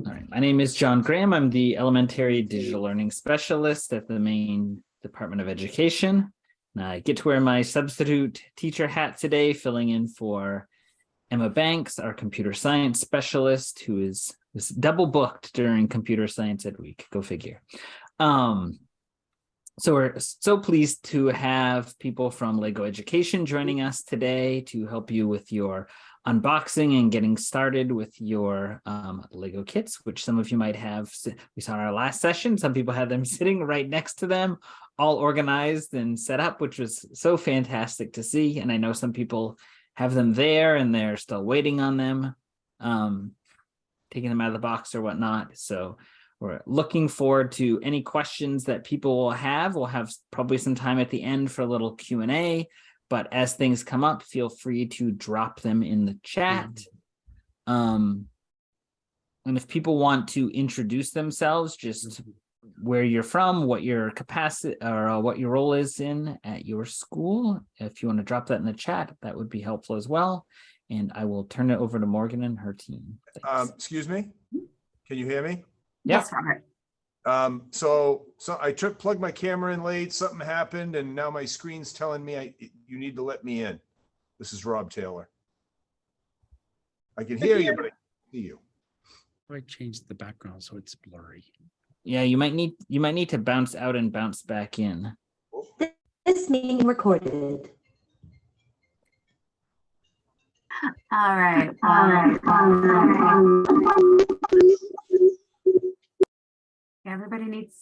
All right, my name is John Graham. I'm the Elementary Digital Learning Specialist at the Maine Department of Education. And I get to wear my substitute teacher hat today, filling in for Emma Banks, our computer science specialist, who is was double booked during Computer Science Ed Week. Go figure. Um, so we're so pleased to have people from Lego Education joining us today to help you with your unboxing and getting started with your um, Lego kits, which some of you might have. We saw in our last session, some people had them sitting right next to them, all organized and set up, which was so fantastic to see. And I know some people have them there and they're still waiting on them, um, taking them out of the box or whatnot. So we're looking forward to any questions that people will have. We'll have probably some time at the end for a little Q&A but as things come up, feel free to drop them in the chat. Um, and if people want to introduce themselves, just where you're from, what your capacity or uh, what your role is in at your school, if you want to drop that in the chat, that would be helpful as well. And I will turn it over to Morgan and her team. Um, excuse me? Can you hear me? Yes, Robert. Um, so, so I took, plugged my camera in late, something happened and now my screen's telling me I, you need to let me in. This is Rob Taylor. I can hear you, but I can't see you. I changed the background so it's blurry. Yeah, you might need you might need to bounce out and bounce back in. This meeting recorded. All right. All right. All right. Everybody needs,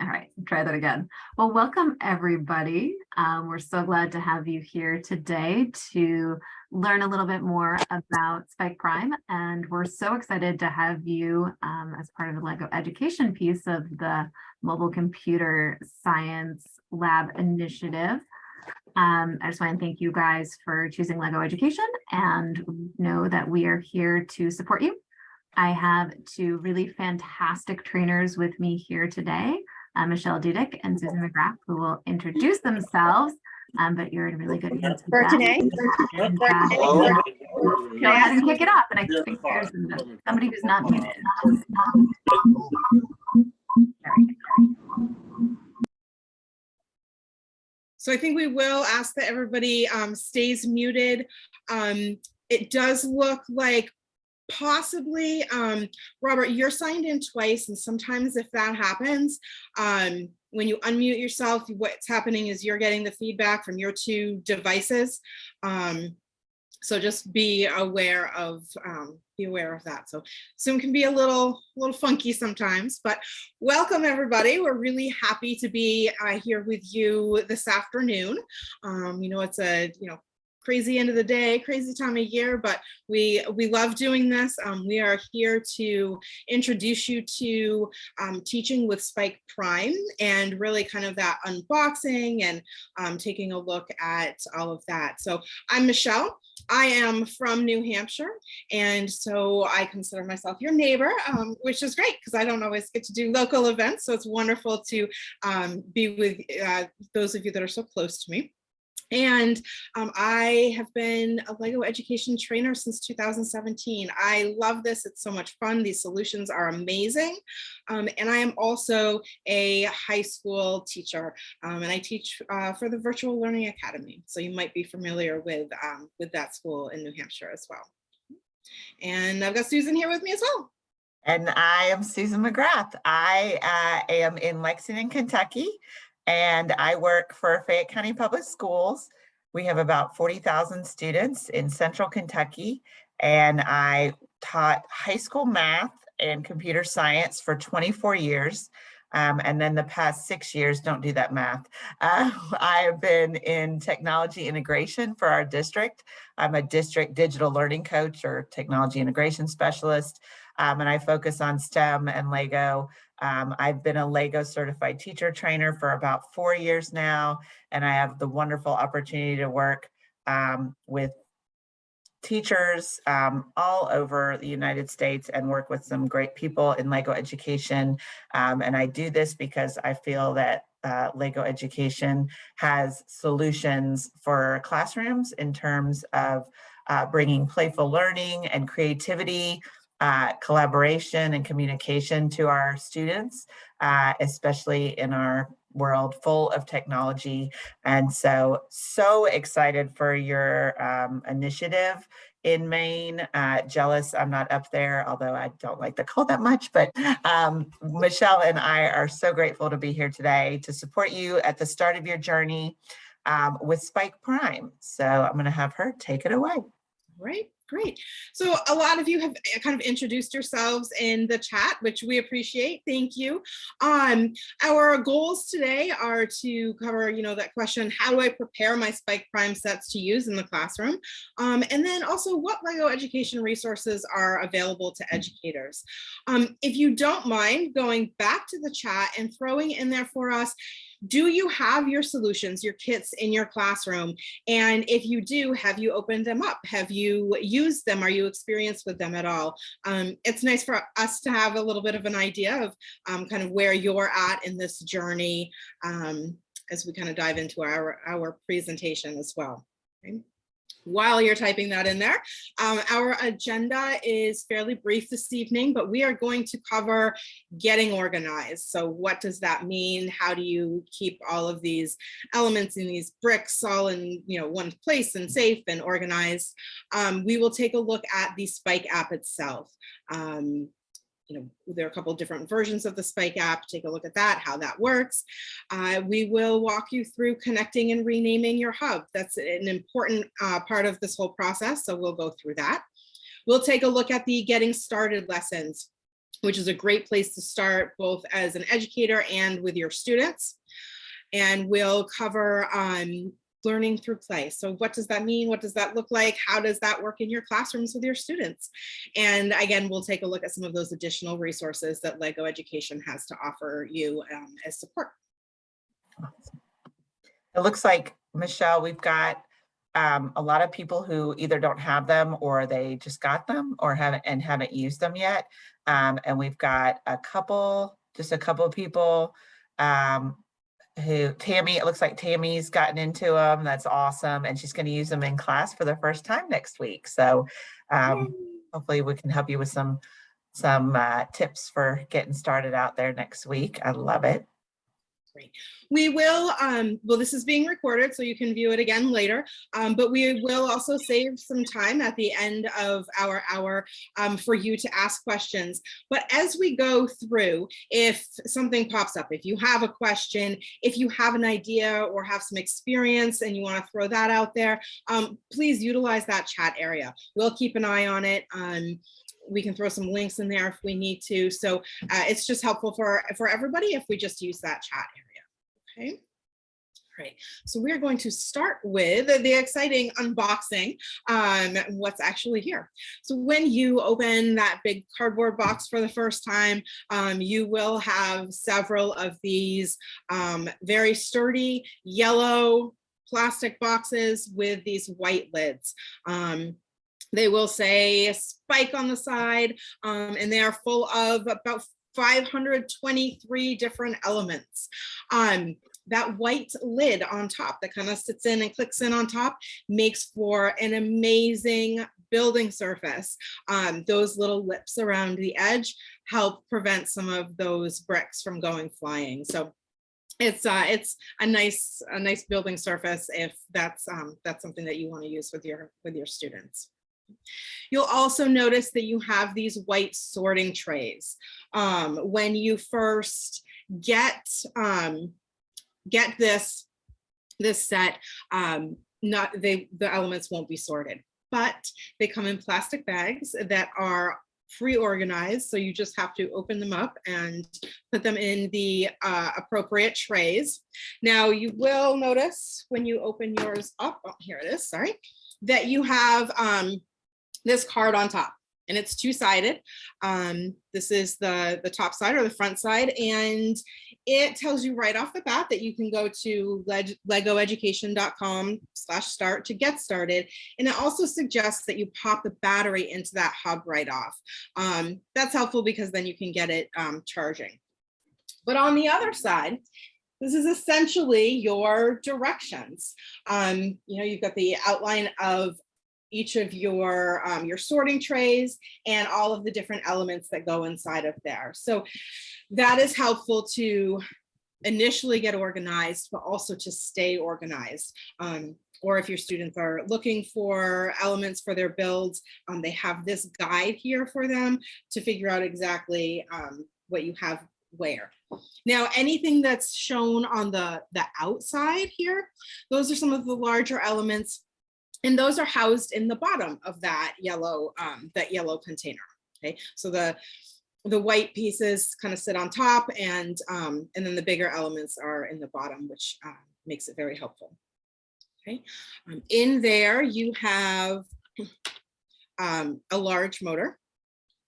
all right, try that again. Well, welcome everybody. Um, we're so glad to have you here today to learn a little bit more about Spike Prime. And we're so excited to have you um, as part of the LEGO education piece of the Mobile Computer Science Lab Initiative. Um, I just want to thank you guys for choosing LEGO Education and know that we are here to support you. I have two really fantastic trainers with me here today, uh, Michelle Dudek and Susan McGrath, who will introduce themselves, um, but you're in really good hands For today. And, For today. Go ahead and kick it off, and I think there's somebody who's not muted. There we go. So I think we will ask that everybody um, stays muted. Um, it does look like possibly, um, Robert, you're signed in twice, and sometimes if that happens, um, when you unmute yourself, what's happening is you're getting the feedback from your two devices. Um, so just be aware of um, be aware of that. So Zoom can be a little little funky sometimes, but welcome everybody. We're really happy to be uh, here with you this afternoon. Um, you know, it's a you know crazy end of the day, crazy time of year, but we we love doing this. Um, we are here to introduce you to um, teaching with Spike Prime and really kind of that unboxing and um, taking a look at all of that. So I'm Michelle. I am from New Hampshire, and so I consider myself your neighbor, um, which is great because I don't always get to do local events. So it's wonderful to um, be with uh, those of you that are so close to me. And um, I have been a LEGO education trainer since 2017. I love this. It's so much fun. These solutions are amazing. Um, and I am also a high school teacher um, and I teach uh, for the Virtual Learning Academy. So you might be familiar with, um, with that school in New Hampshire as well. And I've got Susan here with me as well. And I am Susan McGrath. I uh, am in Lexington, Kentucky and I work for Fayette County Public Schools. We have about 40,000 students in central Kentucky, and I taught high school math and computer science for 24 years. Um, and then the past six years, don't do that math. Uh, I have been in technology integration for our district. I'm a district digital learning coach or technology integration specialist, um, and I focus on STEM and LEGO um, I've been a LEGO certified teacher trainer for about four years now, and I have the wonderful opportunity to work um, with teachers um, all over the United States and work with some great people in LEGO education. Um, and I do this because I feel that uh, LEGO education has solutions for classrooms in terms of uh, bringing playful learning and creativity uh, collaboration and communication to our students, uh, especially in our world full of technology. And so, so excited for your um, initiative in Maine. Uh, jealous I'm not up there, although I don't like the cold that much. But um, Michelle and I are so grateful to be here today to support you at the start of your journey um, with Spike Prime. So I'm going to have her take it away. Right, great. So a lot of you have uh, kind of introduced yourselves in the chat, which we appreciate. Thank you. Um, our goals today are to cover, you know, that question, how do I prepare my Spike Prime sets to use in the classroom? Um, and then also what LEGO education resources are available to educators. Um, if you don't mind going back to the chat and throwing in there for us, do you have your solutions, your kits in your classroom? And if you do, have you opened them up? Have you used them? Are you experienced with them at all? Um, it's nice for us to have a little bit of an idea of um, kind of where you're at in this journey um, as we kind of dive into our, our presentation as well. Okay while you're typing that in there. Um, our agenda is fairly brief this evening, but we are going to cover getting organized. So what does that mean? How do you keep all of these elements in these bricks all in you know one place and safe and organized? Um, we will take a look at the Spike app itself. Um, you know, there are a couple different versions of the Spike app. Take a look at that, how that works. Uh, we will walk you through connecting and renaming your hub. That's an important uh, part of this whole process, so we'll go through that. We'll take a look at the getting started lessons, which is a great place to start both as an educator and with your students. And we'll cover um, learning through play. So what does that mean? What does that look like? How does that work in your classrooms with your students? And again, we'll take a look at some of those additional resources that LEGO Education has to offer you um, as support. It looks like, Michelle, we've got um, a lot of people who either don't have them or they just got them or haven't and haven't used them yet. Um, and we've got a couple, just a couple of people um, who Tammy, it looks like Tammy's gotten into them. That's awesome. And she's going to use them in class for the first time next week. So um, hopefully we can help you with some some uh, tips for getting started out there next week. I love it. We will, um, well, this is being recorded, so you can view it again later, um, but we will also save some time at the end of our hour um, for you to ask questions. But as we go through, if something pops up, if you have a question, if you have an idea or have some experience and you want to throw that out there, um, please utilize that chat area. We'll keep an eye on it. Um, we can throw some links in there if we need to. So uh, it's just helpful for, for everybody if we just use that chat. Okay. Right, so we're going to start with the exciting unboxing, um, what's actually here. So when you open that big cardboard box for the first time, um, you will have several of these um, very sturdy yellow plastic boxes with these white lids. Um, they will say spike on the side, um, and they are full of about 523 different elements. Um, that white lid on top that kind of sits in and clicks in on top makes for an amazing building surface. Um, those little lips around the edge help prevent some of those bricks from going flying. So it's uh, it's a nice a nice building surface if that's um, that's something that you want to use with your with your students. You'll also notice that you have these white sorting trays. Um, when you first get um, get this this set, um, not they the elements won't be sorted, but they come in plastic bags that are pre-organized so you just have to open them up and put them in the uh, appropriate trays now you will notice when you open yours up oh, here it is sorry that you have um, this card on top and it's two-sided. Um, this is the, the top side or the front side, and it tells you right off the bat that you can go to legoeducation.com slash start to get started. And it also suggests that you pop the battery into that hub right off. Um, that's helpful because then you can get it um, charging. But on the other side, this is essentially your directions. Um, you know, you've got the outline of each of your, um, your sorting trays and all of the different elements that go inside of there. So that is helpful to initially get organized, but also to stay organized. Um, or if your students are looking for elements for their builds, um, they have this guide here for them to figure out exactly um, what you have where. Now, anything that's shown on the, the outside here, those are some of the larger elements. And those are housed in the bottom of that yellow, um, that yellow container. Okay, so the the white pieces kind of sit on top and um, and then the bigger elements are in the bottom, which uh, makes it very helpful. Okay, um, in there you have um, a large motor.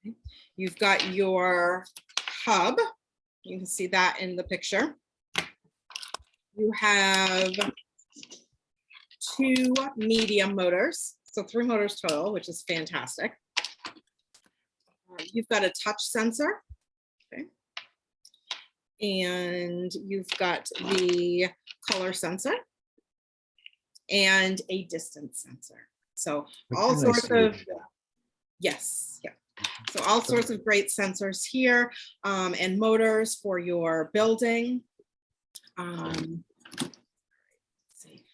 Okay. You've got your hub. You can see that in the picture. You have two medium motors, so three motors total, which is fantastic. Uh, You've got a touch sensor. Okay. And you've got the color sensor and a distance sensor. So all sorts of, yes, yeah. So all sorts of great sensors here um, and motors for your building. Um, let's see.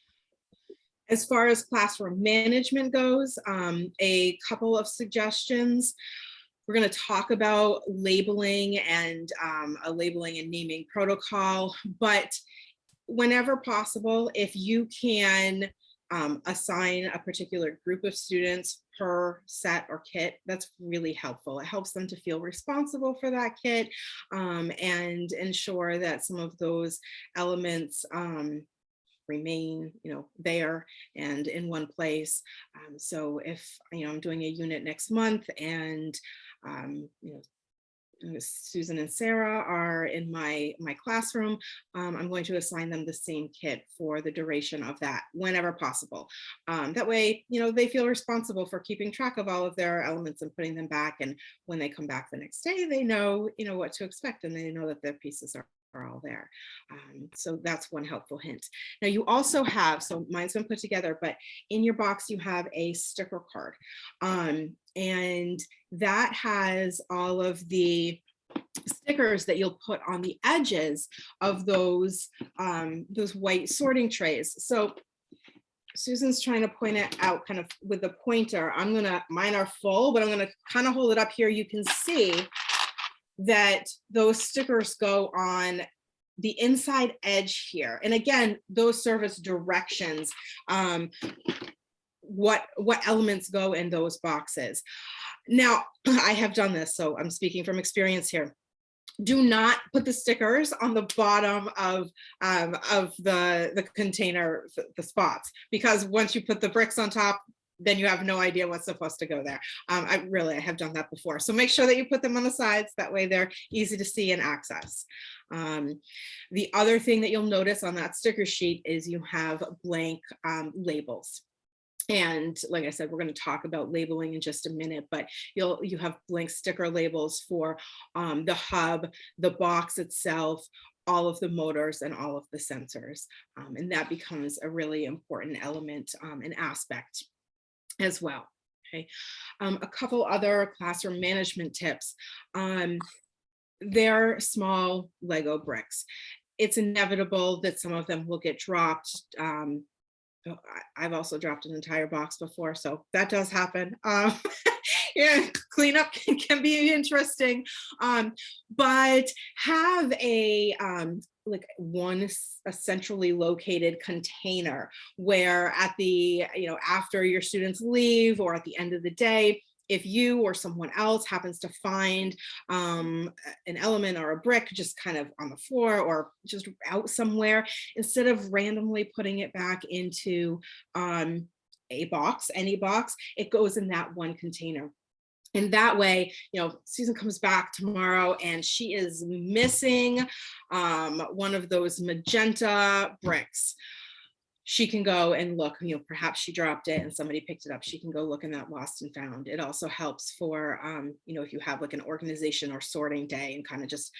As far as classroom management goes, um, a couple of suggestions. We're going to talk about labeling and um, a labeling and naming protocol, but whenever possible, if you can um, assign a particular group of students per set or kit, that's really helpful. It helps them to feel responsible for that kit um, and ensure that some of those elements um, remain, you know, there and in one place. Um, so if, you know, I'm doing a unit next month and, um, you know, uh, Susan and Sarah are in my, my classroom, um, I'm going to assign them the same kit for the duration of that whenever possible. Um, that way, you know, they feel responsible for keeping track of all of their elements and putting them back. And when they come back the next day, they know, you know, what to expect and they know that their pieces are are all there. Um, so that's one helpful hint. Now you also have, so mine's been put together, but in your box you have a sticker card. Um, and that has all of the stickers that you'll put on the edges of those um, those white sorting trays. So Susan's trying to point it out kind of with the pointer. I'm gonna, mine are full, but I'm gonna kind of hold it up here. You can see that those stickers go on the inside edge here. And again, those serve as directions. Um, what, what elements go in those boxes. Now, I have done this, so I'm speaking from experience here do not put the stickers on the bottom of um, of the the container the, the spots because once you put the bricks on top then you have no idea what's supposed to go there. Um, I really I have done that before. So make sure that you put them on the sides. That way they're easy to see and access. Um, the other thing that you'll notice on that sticker sheet is you have blank um, labels. And like I said, we're going to talk about labeling in just a minute, but you'll you have blank sticker labels for um, the hub, the box itself, all of the motors and all of the sensors. Um, and that becomes a really important element um, and aspect as well. Okay, um, a couple other classroom management tips. Um, they're small Lego bricks. It's inevitable that some of them will get dropped. Um, oh, I've also dropped an entire box before, so that does happen. Um, yeah, cleanup can, can be interesting, um, but have a um, like one centrally located container where at the you know after your students leave or at the end of the day if you or someone else happens to find um, an element or a brick just kind of on the floor or just out somewhere, instead of randomly putting it back into um, a box, any box, it goes in that one container. And that way, you know, Susan comes back tomorrow and she is missing um, one of those magenta bricks she can go and look, you know, perhaps she dropped it and somebody picked it up. She can go look in that lost and found. It also helps for, um, you know, if you have like an organization or sorting day and kind of just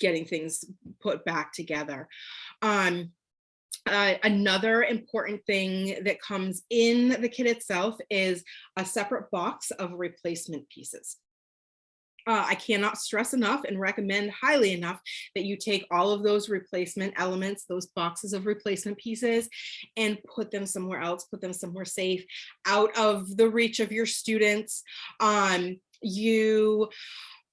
getting things put back together. Um, uh, another important thing that comes in the kit itself is a separate box of replacement pieces. Uh, I cannot stress enough and recommend highly enough that you take all of those replacement elements, those boxes of replacement pieces, and put them somewhere else, put them somewhere safe, out of the reach of your students. Um, you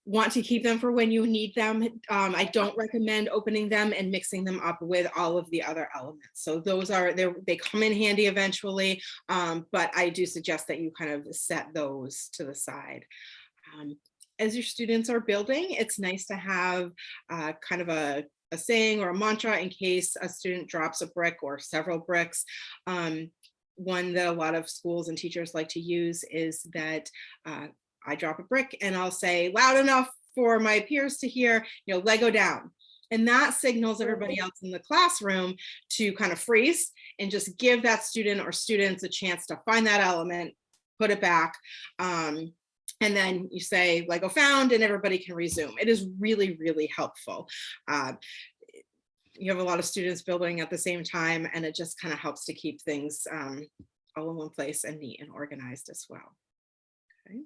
want to keep them for when you need them. Um, I don't recommend opening them and mixing them up with all of the other elements. So those are, they they come in handy eventually, um, but I do suggest that you kind of set those to the side. Um, as your students are building, it's nice to have uh, kind of a, a saying or a mantra in case a student drops a brick or several bricks. Um, one that a lot of schools and teachers like to use is that uh, I drop a brick and I'll say loud enough for my peers to hear, you know, Lego down. And that signals everybody else in the classroom to kind of freeze and just give that student or students a chance to find that element, put it back. Um, and then you say Lego found and everybody can resume. It is really, really helpful. Uh, you have a lot of students building at the same time and it just kind of helps to keep things um, all in one place and neat and organized as well. Okay.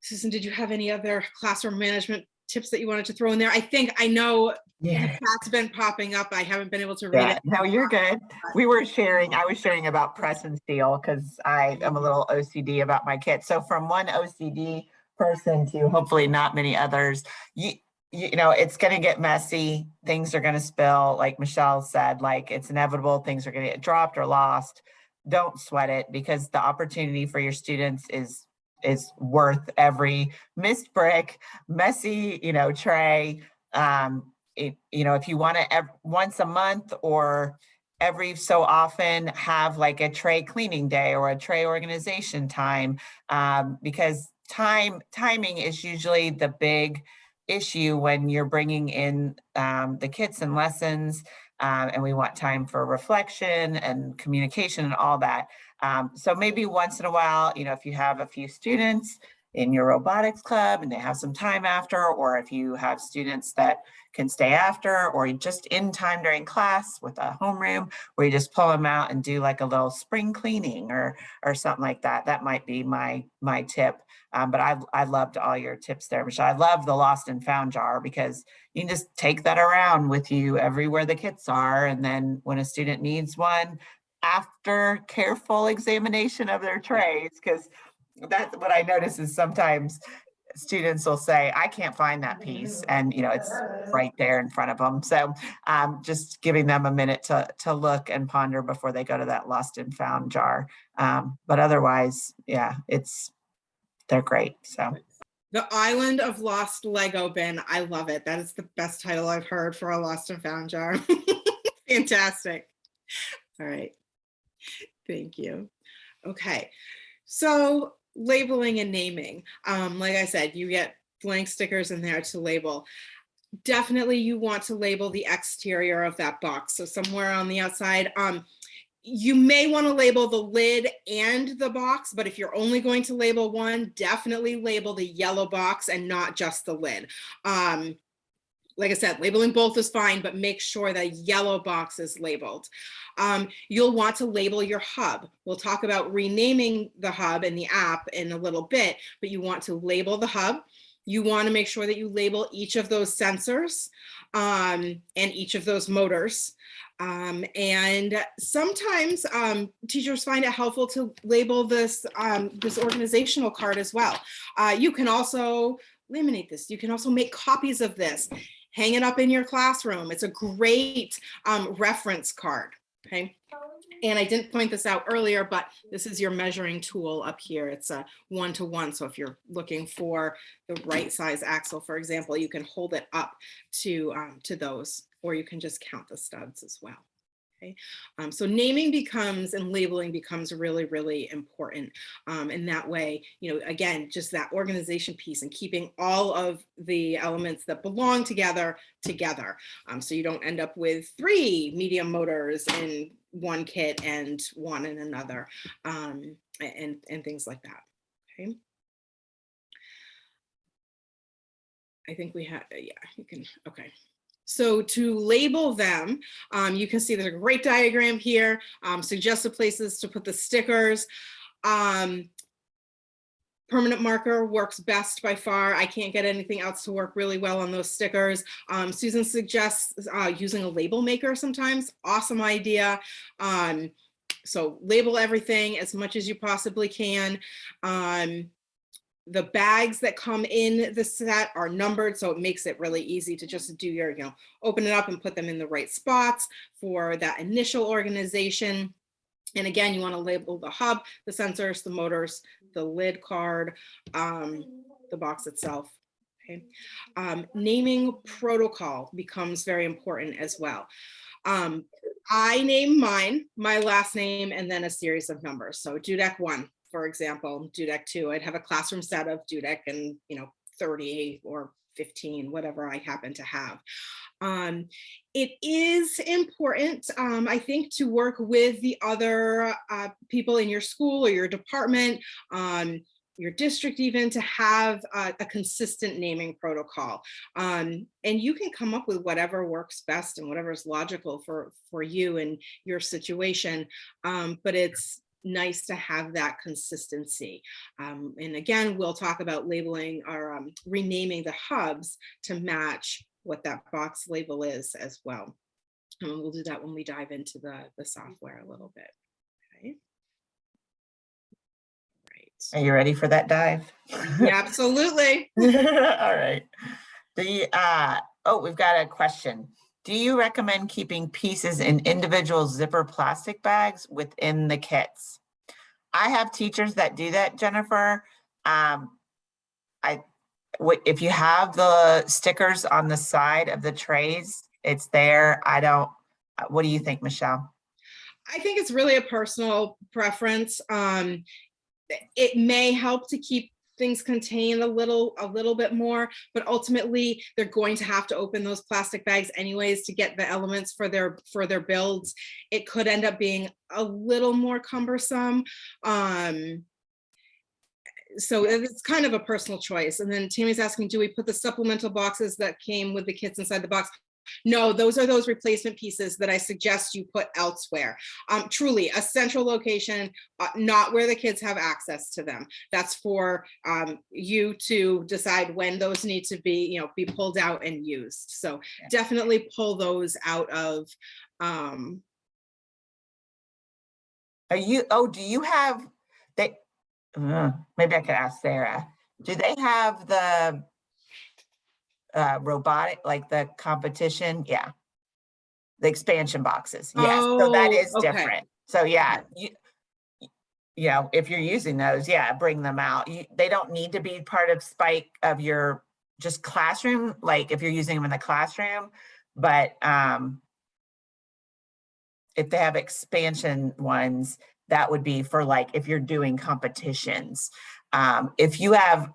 Susan, did you have any other classroom management tips that you wanted to throw in there? I think I know Yeah. that's been popping up. I haven't been able to read Yeah, it. no, you're good. We were sharing, I was sharing about press and seal because I am a little OCD about my kit. So from one OCD person to hopefully not many others, you, you know, it's going to get messy. Things are going to spill, like Michelle said, like it's inevitable. Things are going to get dropped or lost. Don't sweat it because the opportunity for your students is is worth every missed brick, messy, you know, tray. Um, it, you know, if you want to once a month or every so often have like a tray cleaning day or a tray organization time, um, because time timing is usually the big issue when you're bringing in um, the kits and lessons um, and we want time for reflection and communication and all that. Um, so maybe once in a while, you know, if you have a few students in your robotics club and they have some time after, or if you have students that can stay after, or just in time during class with a homeroom where you just pull them out and do like a little spring cleaning or or something like that. That might be my my tip. Um, but I, I loved all your tips there, Michelle. I love the lost and found jar because you can just take that around with you everywhere the kits are. And then when a student needs one, after careful examination of their trays, because that's what I notice is sometimes students will say, I can't find that piece. And, you know, it's right there in front of them. So um, just giving them a minute to, to look and ponder before they go to that lost and found jar. Um, but otherwise, yeah, it's, they're great. So The Island of Lost Lego Bin. I love it. That is the best title I've heard for a lost and found jar. Fantastic. All right. Thank you. Okay. So labeling and naming. Um, like I said, you get blank stickers in there to label. Definitely you want to label the exterior of that box. So somewhere on the outside, um, you may want to label the lid and the box, but if you're only going to label one, definitely label the yellow box and not just the lid. Um, like I said, labeling both is fine, but make sure that yellow box is labeled. Um, you'll want to label your hub. We'll talk about renaming the hub in the app in a little bit, but you want to label the hub. You want to make sure that you label each of those sensors um, and each of those motors. Um, and sometimes um, teachers find it helpful to label this, um, this organizational card as well. Uh, you can also laminate this. You can also make copies of this, hang it up in your classroom. It's a great um, reference card, okay? And I didn't point this out earlier, but this is your measuring tool up here. It's a one-to-one. So if you're looking for the right size axle, for example, you can hold it up to, um, to those, or you can just count the studs as well. Okay, um, so naming becomes and labeling becomes really, really important. Um, and that way, you know, again, just that organization piece and keeping all of the elements that belong together together. Um, so you don't end up with three medium motors in one kit and one in another um, and, and things like that. Okay. I think we have, yeah, you can, okay. So to label them, um, you can see there's a great diagram here, um, suggested places to put the stickers. Um, permanent marker works best by far. I can't get anything else to work really well on those stickers. Um, Susan suggests uh, using a label maker sometimes. Awesome idea. Um, so label everything as much as you possibly can. Um, the bags that come in the set are numbered, so it makes it really easy to just do your, you know, open it up and put them in the right spots for that initial organization. And again, you want to label the hub, the sensors, the motors, the lid card, um, the box itself. Okay. Um, naming protocol becomes very important as well. Um, I name mine, my last name, and then a series of numbers. So Dudek one, for example, Dudek two, I'd have a classroom set of Dudek and, you know, 30 or 15, whatever I happen to have. Um, it is important, um, I think, to work with the other uh, people in your school or your department, um, your district even, to have a, a consistent naming protocol. Um, and you can come up with whatever works best and whatever is logical for, for you and your situation. Um, but it's nice to have that consistency. Um, and again, we'll talk about labeling or um, renaming the hubs to match what that box label is as well. And we'll do that when we dive into the, the software a little bit. Okay. Are you ready for that dive? Yeah, absolutely. All right. The, uh, oh, we've got a question. Do you recommend keeping pieces in individual zipper plastic bags within the kits? I have teachers that do that, Jennifer. Um, I, if you have the stickers on the side of the trays, it's there. I don't, uh, what do you think, Michelle? I think it's really a personal preference. Um, it may help to keep things contain a little a little bit more but ultimately they're going to have to open those plastic bags anyways to get the elements for their for their builds. It could end up being a little more cumbersome um so it's kind of a personal choice. And then tammy's asking do we put the supplemental boxes that came with the kits inside the box no, those are those replacement pieces that I suggest you put elsewhere. Um, truly, a central location, uh, not where the kids have access to them. That's for um, you to decide when those need to be, you know, be pulled out and used. So definitely pull those out of. Um, Are you, oh, do you have, they, uh, maybe I could ask Sarah. Do they have the uh, robotic, like the competition? Yeah. The expansion boxes. Yes, so that Oh, okay. different. So yeah, you, you know, if you're using those, yeah, bring them out. You, they don't need to be part of spike of your just classroom, like if you're using them in the classroom, but um, if they have expansion ones, that would be for like, if you're doing competitions. Um, if you have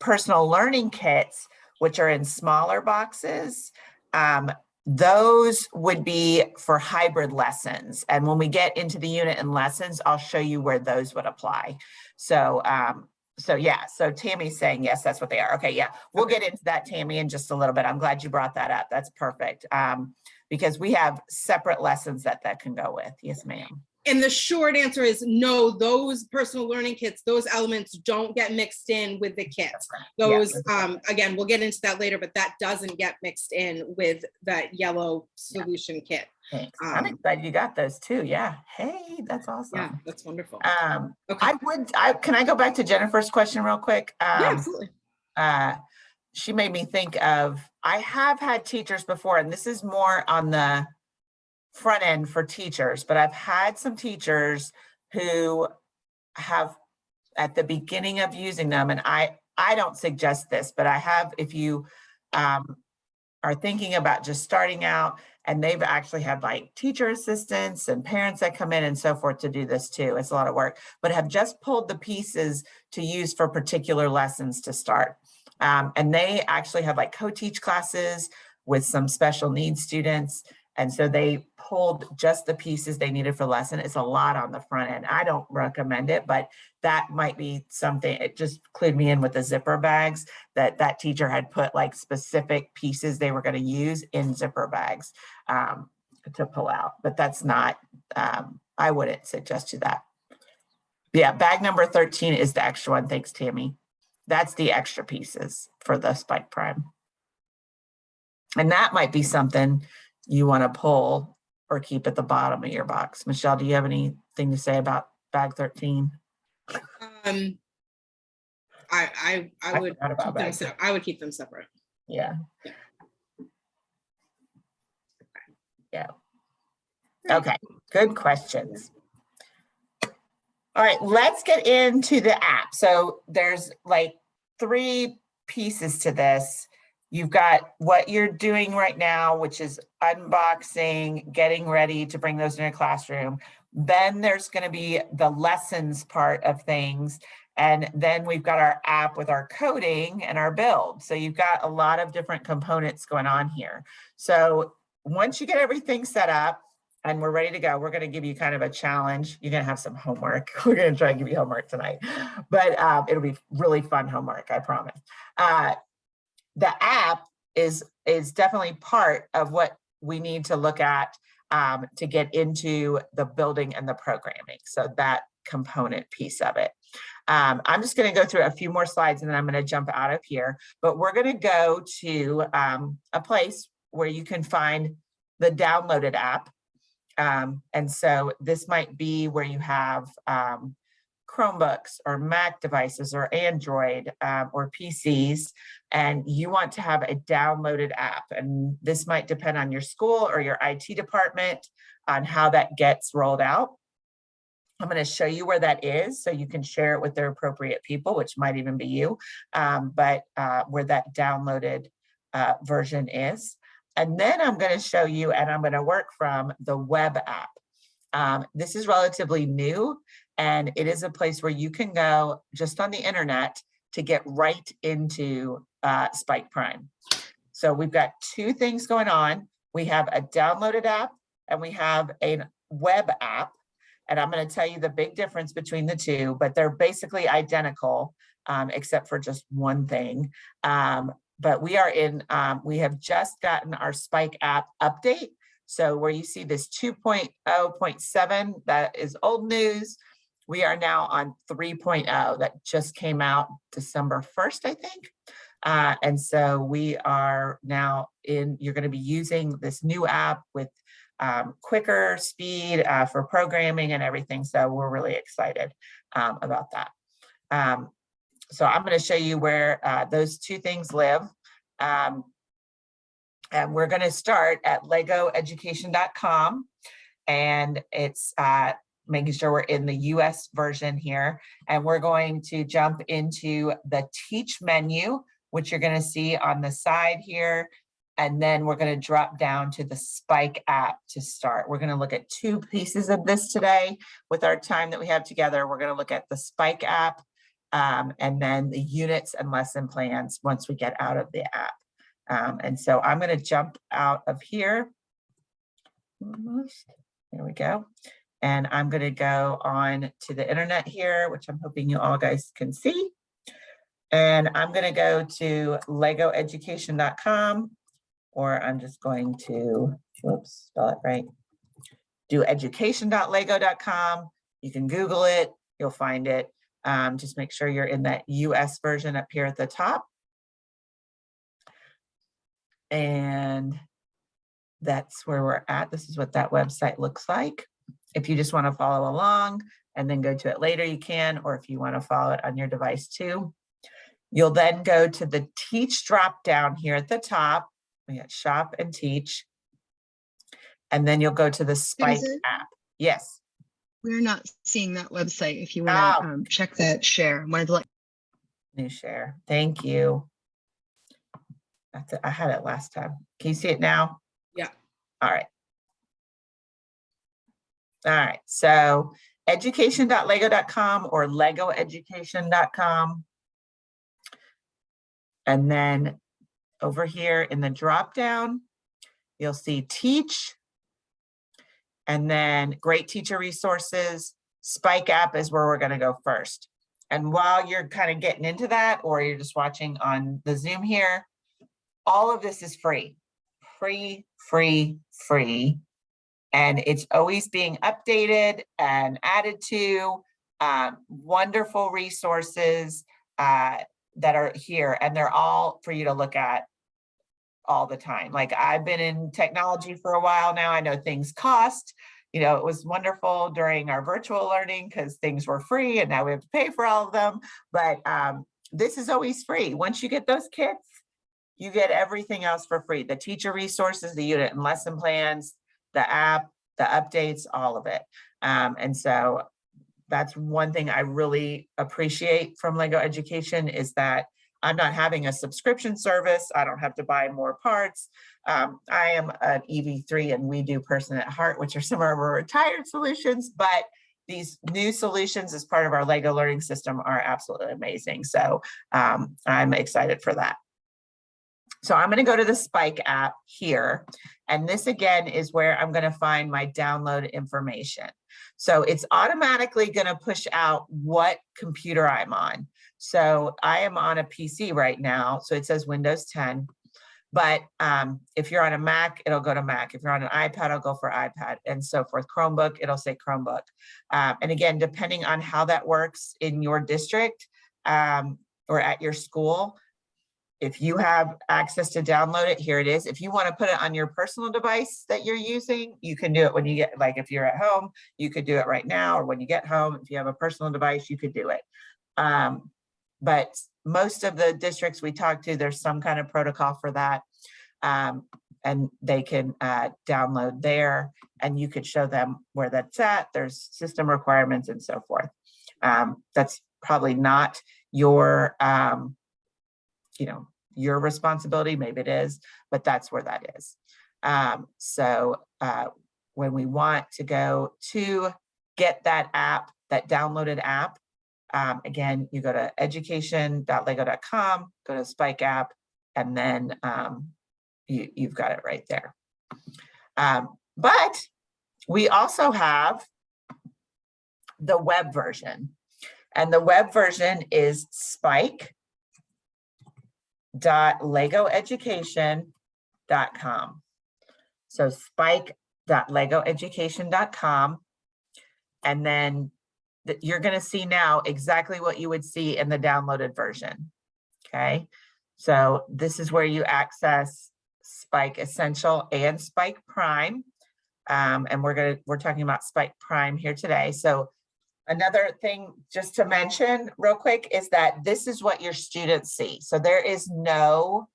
personal learning kits, which are in smaller boxes, um, those would be for hybrid lessons. And when we get into the unit and lessons, I'll show you where those would apply. So, um, so yeah, so Tammy's saying, yes, that's what they are. Okay, yeah, we'll get into that, Tammy, in just a little bit. I'm glad you brought that up. That's perfect. Um, because we have separate lessons that that can go with. Yes, ma'am. And the short answer is no, those personal learning kits, those elements don't get mixed in with the kits. Those, right. um, again, we'll get into that later, but that doesn't get mixed in with that yellow solution kit. Thanks. I'm um, excited you got those too. Yeah. Hey, that's Yeah, awesome. that's wonderful. Um, Okay, I would, I, can I go back to Jennifer's question real quick? yeah, Um, absolutely. uh, she made me think of, I have had teachers before, and this is more on the front end for teachers, but I've had some teachers who have at the beginning of using them, and I, I don't suggest this, but I have, if you um, are thinking about just starting out and they've actually had like teacher assistants and parents that come in and so forth to do this too. It's a lot of work, but have just pulled the pieces to use for particular lessons to start. Um, and they actually have like co-teach classes with some special needs students. And so they pulled just the pieces they needed for lesson. It's a lot on the front end. I don't recommend it, but that might be something, it just clued me in with the zipper bags that that teacher had put like specific pieces they were going to use in zipper bags um, to pull out, but that's not, um, I wouldn't suggest you that. Yeah, bag number 13 is the extra one. Thanks, Tammy. That's the extra pieces for the Spike Prime. And that might be something you want to pull or keep at the bottom of your box. Michelle, do you have anything to say about bag 13? Um, I, I, I would, keep them se- I would keep them separate. Yeah. Yeah. Okay, good questions. All right, let's get into the app. So there's like three pieces to this. You've got what you're doing right now, which is unboxing, getting ready to bring those in a classroom. Then there's going to be the lessons part of things. And then we've got our app with our coding and our build. So you've got a lot of different components going on here. So once you get everything set up and we're ready to go, we're going to give you kind of a challenge. You're going to have some homework. We're going to try and give you homework tonight, but um, it'll be really fun homework, I promise. Uh, the app is is definitely part of what we need to look at um, to get into the building and the programming. So that component piece of it. Um, I'm just going to go through a few more slides and then I'm going to jump out of here. But we're going to go to um, a place where you can find the downloaded app. Um, and so this might be where you have um, Chromebooks or Mac devices or Android um, or PCs, and you want to have a downloaded app. And this might depend on your school or your IT department on how that gets rolled out. I'm going to show you where that is so you can share it with the appropriate people, which might even be you, um, but uh, where that downloaded uh, version is. And then I'm going to show you, and I'm going to work from the web app. Um, this is relatively new, and it is a place where you can go just on the internet to get right into uh, Spike Prime. So we've got two things going on. We have a downloaded app and we have a web app. And I'm going to tell you the big difference between the two, but they're basically identical, um, except for just one thing. Um, but we are in, um, we have just gotten our Spike app update. So where you see this 2.0.7, that is old news. We are now on 3.0 that just came out December 1st, I think. Uh, and so we are now in, you're going to be using this new app with um, quicker speed uh, for programming and everything. So we're really excited um, about that. Um, so I'm going to show you where uh, those two things live. Um, and we're going to start at legoeducation.com. And it's uh, making sure we're in the US version here. And we're going to jump into the teach menu, which you're going to see on the side here. And then we're going to drop down to the Spike app to start. We're going to look at two pieces of this today with our time that we have together. We're going to look at the Spike app um, and then the units and lesson plans once we get out of the app. Um, and so I'm going to jump out of here. There we go. And I'm going to go on to the internet here, which I'm hoping you all guys can see. And I'm going to go to legoeducation.com or I'm just going to, whoops, spell it right. Do education.lego.com. You can Google it, you'll find it. Um, just make sure you're in that US version up here at the top. And that's where we're at. This is what that website looks like. If you just want to follow along and then go to it later, you can, or if you want to follow it on your device too. You'll then go to the teach drop down here at the top. We got shop and teach. And then you'll go to the Spike app. Yes. We're not seeing that website. If you want Oh. to um, check that share, I wanted to let New share. Thank you. That's it. I had it last time. Can you see it now? Yeah. All right. All right. So education.lego.com or legoeducation.com. And then over here in the drop down, you'll see teach and then great teacher resources. Spike app is where we're gonna go first. And while you're kind of getting into that, or you're just watching on the Zoom here, all of this is free, free, free, free. And it's always being updated and added to, um, wonderful resources uh, that are here and they're all for you to look at all the time. Like I've been in technology for a while now. I know things cost. You know, it was wonderful during our virtual learning because things were free and now we have to pay for all of them. But um, this is always free. Once you get those kits, you get everything else for free. The teacher resources, the unit and lesson plans, the app, the updates, all of it. Um, and so that's one thing I really appreciate from Lego Education is that I'm not having a subscription service. I don't have to buy more parts. Um, I am an EV3 and WeDo Person at Heart, which are some of our retired solutions, but these new solutions as part of our Lego learning system are absolutely amazing. So um, I'm excited for that. So I'm going to go to the Spike app here. And this again is where I'm going to find my download information. So it's automatically going to push out what computer I'm on. So I am on a PC right now. So it says Windows 10. But um, if you're on a Mac, it'll go to Mac. If you're on an iPad, it'll go for iPad and so forth. Chromebook, it'll say Chromebook. Um, and again, depending on how that works in your district um, or at your school, if you have access to download it, here it is. If you want to put it on your personal device that you're using, you can do it when you get, like if you're at home, you could do it right now, or when you get home, if you have a personal device, you could do it. Um, but most of the districts we talk to, there's some kind of protocol for that. Um, and they can uh, download there and you could show them where that's at. There's system requirements and so forth. Um, that's probably not your, um, you know, your responsibility, maybe it is, but that's where that is. Um, so uh, when we want to go to get that app, that downloaded app, um, again, you go to education.lego.com, go to Spike app, and then um, you, you've got it right there. Um, but we also have the web version. And the web version is spike spike.legoeducation.com. So spike.legoeducation.com. And then you're going to see now exactly what you would see in the downloaded version. Okay, so this is where you access Spike Essential and Spike Prime. Um, and we're going to, we're talking about Spike Prime here today. So Another thing just to mention real quick is that this is what your students see. So there is no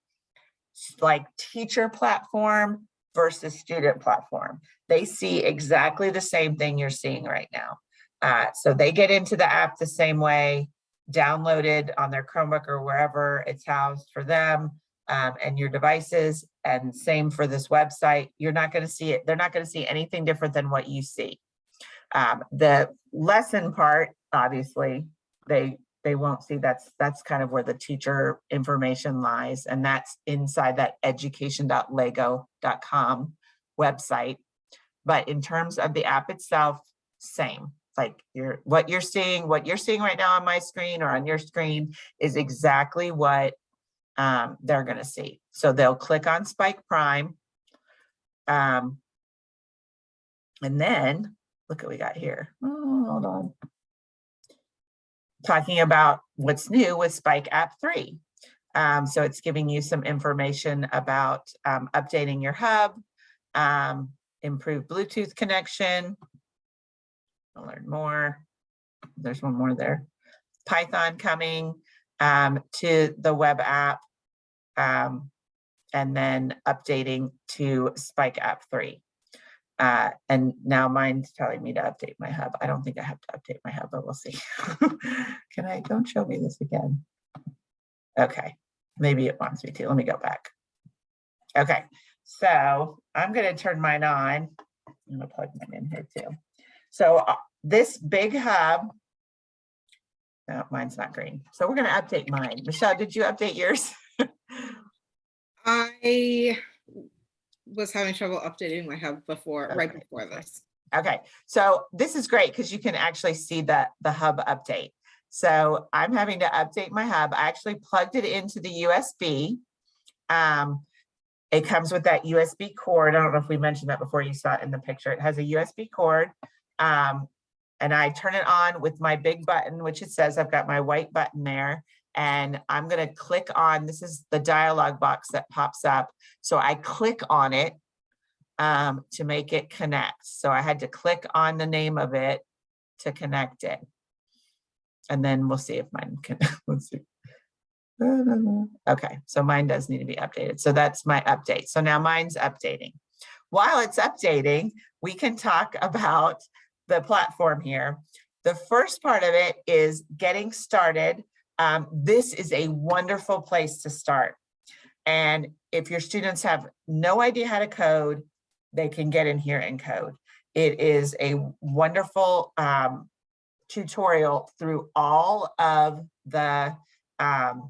like teacher platform versus student platform. They see exactly the same thing you're seeing right now. Uh, so they get into the app the same way, downloaded on their Chromebook or wherever it's housed for them um, and your devices and same for this website. You're not going to see it. They're not going to see anything different than what you see. Um, the lesson part, obviously, they they won't see that's that's kind of where the teacher information lies and that's inside that education.lego.com website. But in terms of the app itself same. Like you're what you're seeing what you're seeing right now on my screen or on your screen is exactly what um, they're going to see. So they'll click on spike prime um, and then look what we got here. Oh, hold on. Talking about what's new with Spike App 3. Um, so it's giving you some information about um, updating your hub, um, improved Bluetooth connection. I'll learn more. There's one more there. Python coming um, to the web app um, and then updating to Spike App 3. Uh, and now mine's telling me to update my hub. I don't think I have to update my hub, but we'll see. Can I, don't show me this again. Okay, maybe it wants me to. Let me go back. Okay, so I'm gonna turn mine on. I'm gonna plug mine in here too. So uh, this big hub, no, mine's not green. So we're gonna update mine. Michelle, did you update yours? I was having trouble updating my hub before, right before this. Okay, so this is great because you can actually see the, the hub update. So I'm having to update my hub. I actually plugged it into the USB. Um, it comes with that USB cord. I don't know if we mentioned that before you saw it in the picture. It has a USB cord. Um, and I turn it on with my big button, which it says I've got my white button there. And I'm gonna click on, this is the dialog box that pops up. So I click on it um, to make it connect. So I had to click on the name of it to connect it. And then we'll see if mine can, let's see. Okay, so mine does need to be updated. So that's my update. So now mine's updating. While it's updating, we can talk about the platform here. The first part of it is getting started. Um, this is a wonderful place to start. And if your students have no idea how to code, they can get in here and code. It is a wonderful um, tutorial through all of the um,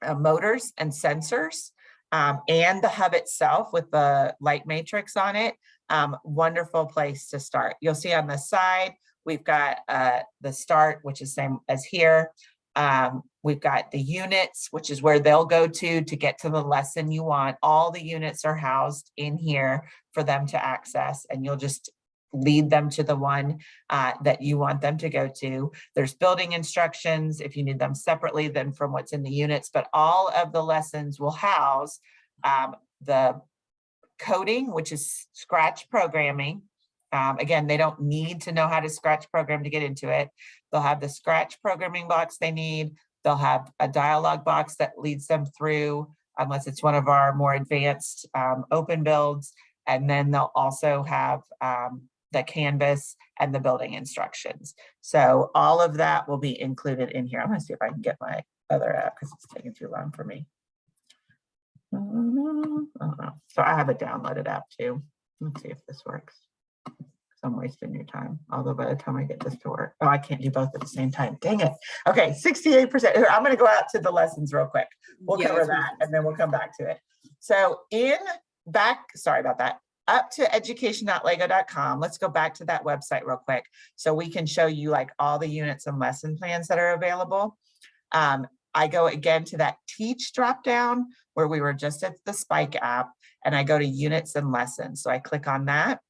uh, motors and sensors um, and the hub itself with the light matrix on it. Um, wonderful place to start. You'll see on the side, we've got uh, the start, which is same as here. Um, we've got the units, which is where they'll go to to get to the lesson you want. All the units are housed in here for them to access and you'll just lead them to the one uh, that you want them to go to. There's building instructions if you need them separately than from what's in the units, but all of the lessons will house um, the coding, which is scratch programming. Um, again, they don't need to know how to scratch program to get into it. They'll have the scratch programming box they need. They'll have a dialog box that leads them through, unless it's one of our more advanced um, open builds. And then they'll also have um, the canvas and the building instructions. So all of that will be included in here. I'm gonna see if I can get my other app because it's taking too long for me. Uh. So I have a downloaded app too. Let's see if this works. 'Cause I'm wasting your time. Although by the time I get this to work, oh, I can't do both at the same time. Dang it. Okay, 68%. Here, I'm gonna go out to the lessons real quick. We'll Yeah, cover that and then we'll come back to it. So in back, sorry about that, up to education.lego.com. Let's go back to that website real quick so we can show you like all the units and lesson plans that are available. Um, I go again to that teach dropdown where we were just at the Spike app and I go to units and lessons. So I click on that.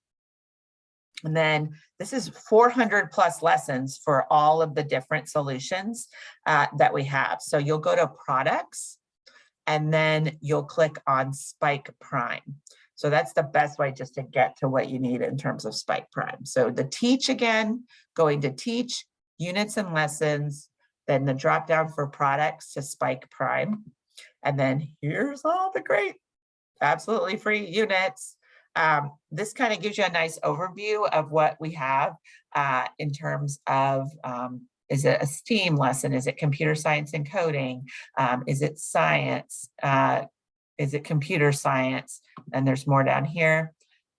And then this is 400 plus lessons for all of the different solutions uh, that we have. So you'll go to products and then you'll click on Spike Prime. So that's the best way just to get to what you need in terms of Spike Prime. So the teach again, going to teach units and lessons, then the drop down for products to Spike Prime. And then here's all the great, absolutely free units. Um, this kind of gives you a nice overview of what we have uh, in terms of um, is it a STEAM lesson? Is it computer science and coding? Um, is it science? Uh, is it computer science? And there's more down here.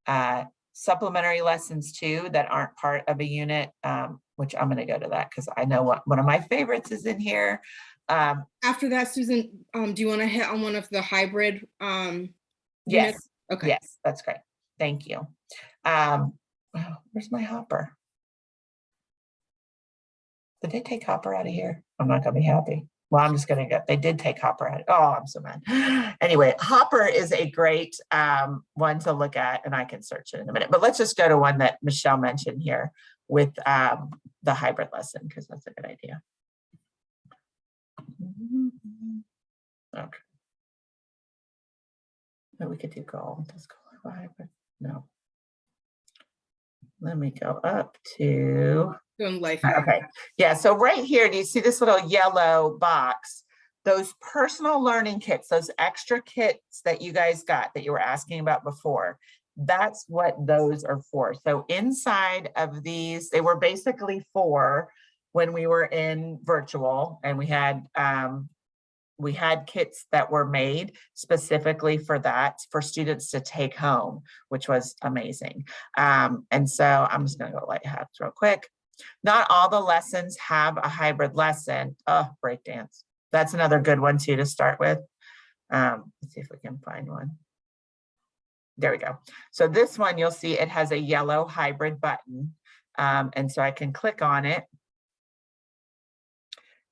Uh, supplementary lessons too that aren't part of a unit, um, which I'm gonna go to that because I know what one of my favorites is in here. Um, After that, Susan, um, do you want to hit on one of the hybrid? Um, yes, units? Okay. yes, that's great. Thank you. Um, oh, where's my hopper? Did they take Hopper out of here? I'm not gonna be happy. Well, I'm just gonna get, they did take Hopper out. Oh, I'm so mad. Anyway, Hopper is a great um, one to look at and I can search it in a minute, but let's just go to one that Michelle mentioned here with um, the hybrid lesson, because that's a good idea. Okay. No, we could do goal. Does goal have hybrid? No. Let me go up to. Doing life. Okay, yeah, so right here, do you see this little yellow box? Those personal learning kits, those extra kits that you guys got that you were asking about before, that's what those are for. So inside of these, they were basically for when we were in virtual and we had um, we had kits that were made specifically for that for students to take home, which was amazing. Um, and so I'm just gonna go Life Hacks real quick. Not all the lessons have a hybrid lesson. Oh, breakdance. That's another good one too to start with. Um, let's see if we can find one. there we go. So this one, you'll see it has a yellow hybrid button. Um, and so I can click on it.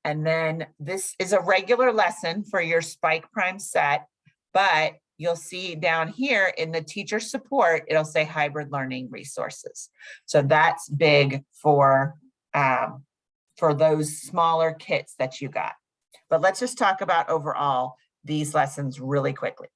And then this is a regular lesson for your Spike Prime set, but you'll see down here in the teacher support, it'll say hybrid learning resources. So that's big for, um, for those smaller kits that you got. But let's just talk about overall these lessons really quickly.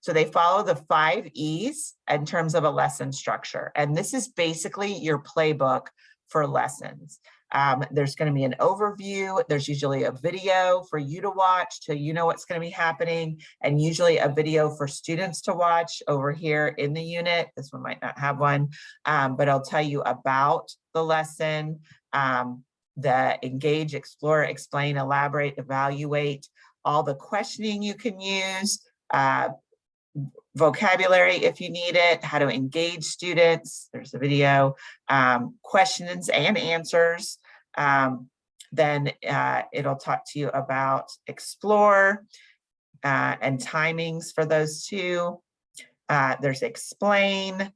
So they follow the five E's in terms of a lesson structure. And this is basically your playbook for lessons. Um, there's going to be an overview. There's usually a video for you to watch so you know what's going to be happening and usually a video for students to watch over here in the unit. This one might not have one, um, but I'll tell you about the lesson, um, the engage, explore, explain, elaborate, evaluate, all the questioning you can use, uh, vocabulary if you need it, how to engage students, there's a video, um, questions and answers. Um, then uh, it'll talk to you about explore uh, and timings for those two. Uh, there's explain,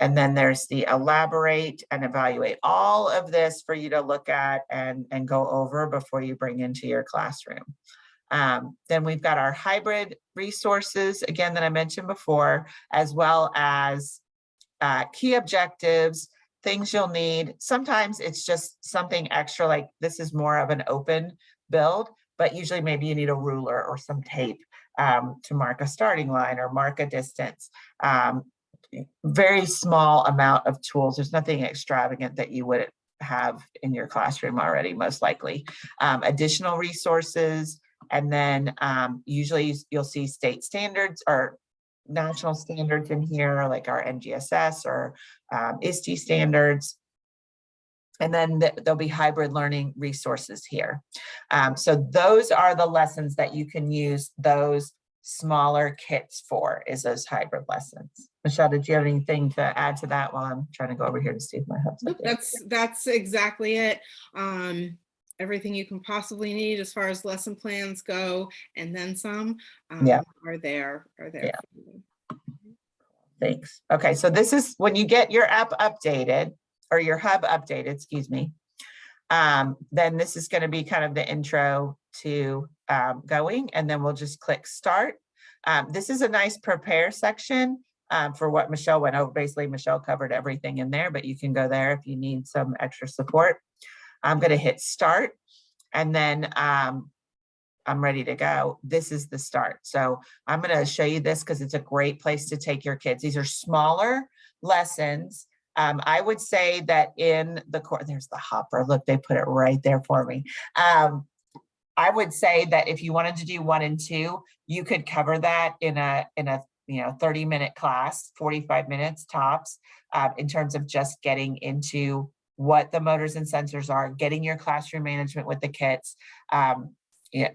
and then there's the elaborate and evaluate. All of this for you to look at and, and go over before you bring into your classroom. Um, then we've got our hybrid resources, again, that I mentioned before, as well as uh, key objectives, things you'll need. Sometimes it's just something extra, like this is more of an open build, but usually maybe you need a ruler or some tape um, to mark a starting line or mark a distance. Um, very small amount of tools. There's nothing extravagant that you would have in your classroom already, most likely. Um, additional resources, and then um, usually you'll see state standards or national standards in here, like our NGSS or um, ISTE standards. And then th there'll be hybrid learning resources here. Um, so those are the lessons that you can use those smaller kits for is those hybrid lessons. Michelle, did you have anything to add to that while I'm trying to go over here to see if my hub's Nope. That's, that's exactly it. Um, everything you can possibly need as far as lesson plans go and then some Yeah. um, are there, are there. Yeah. Thanks. Okay, so this is when you get your app updated or your hub updated, excuse me. Um, then this is going to be kind of the intro to um, going and then we'll just click start. Um, this is a nice prepare section um, for what Michelle went over. Basically, Michelle covered everything in there, but you can go there if you need some extra support. I'm going to hit start and then um, I'm ready to go. This is the start. So I'm going to show you this because it's a great place to take your kids. These are smaller lessons. Um, I would say that in the course, there's the hopper. Look, they put it right there for me. Um, I would say that if you wanted to do one and two, you could cover that in a in a you know 30 minute class, 45 minutes tops, uh, in terms of just getting into what the motors and sensors are, getting your classroom management with the kits. Um,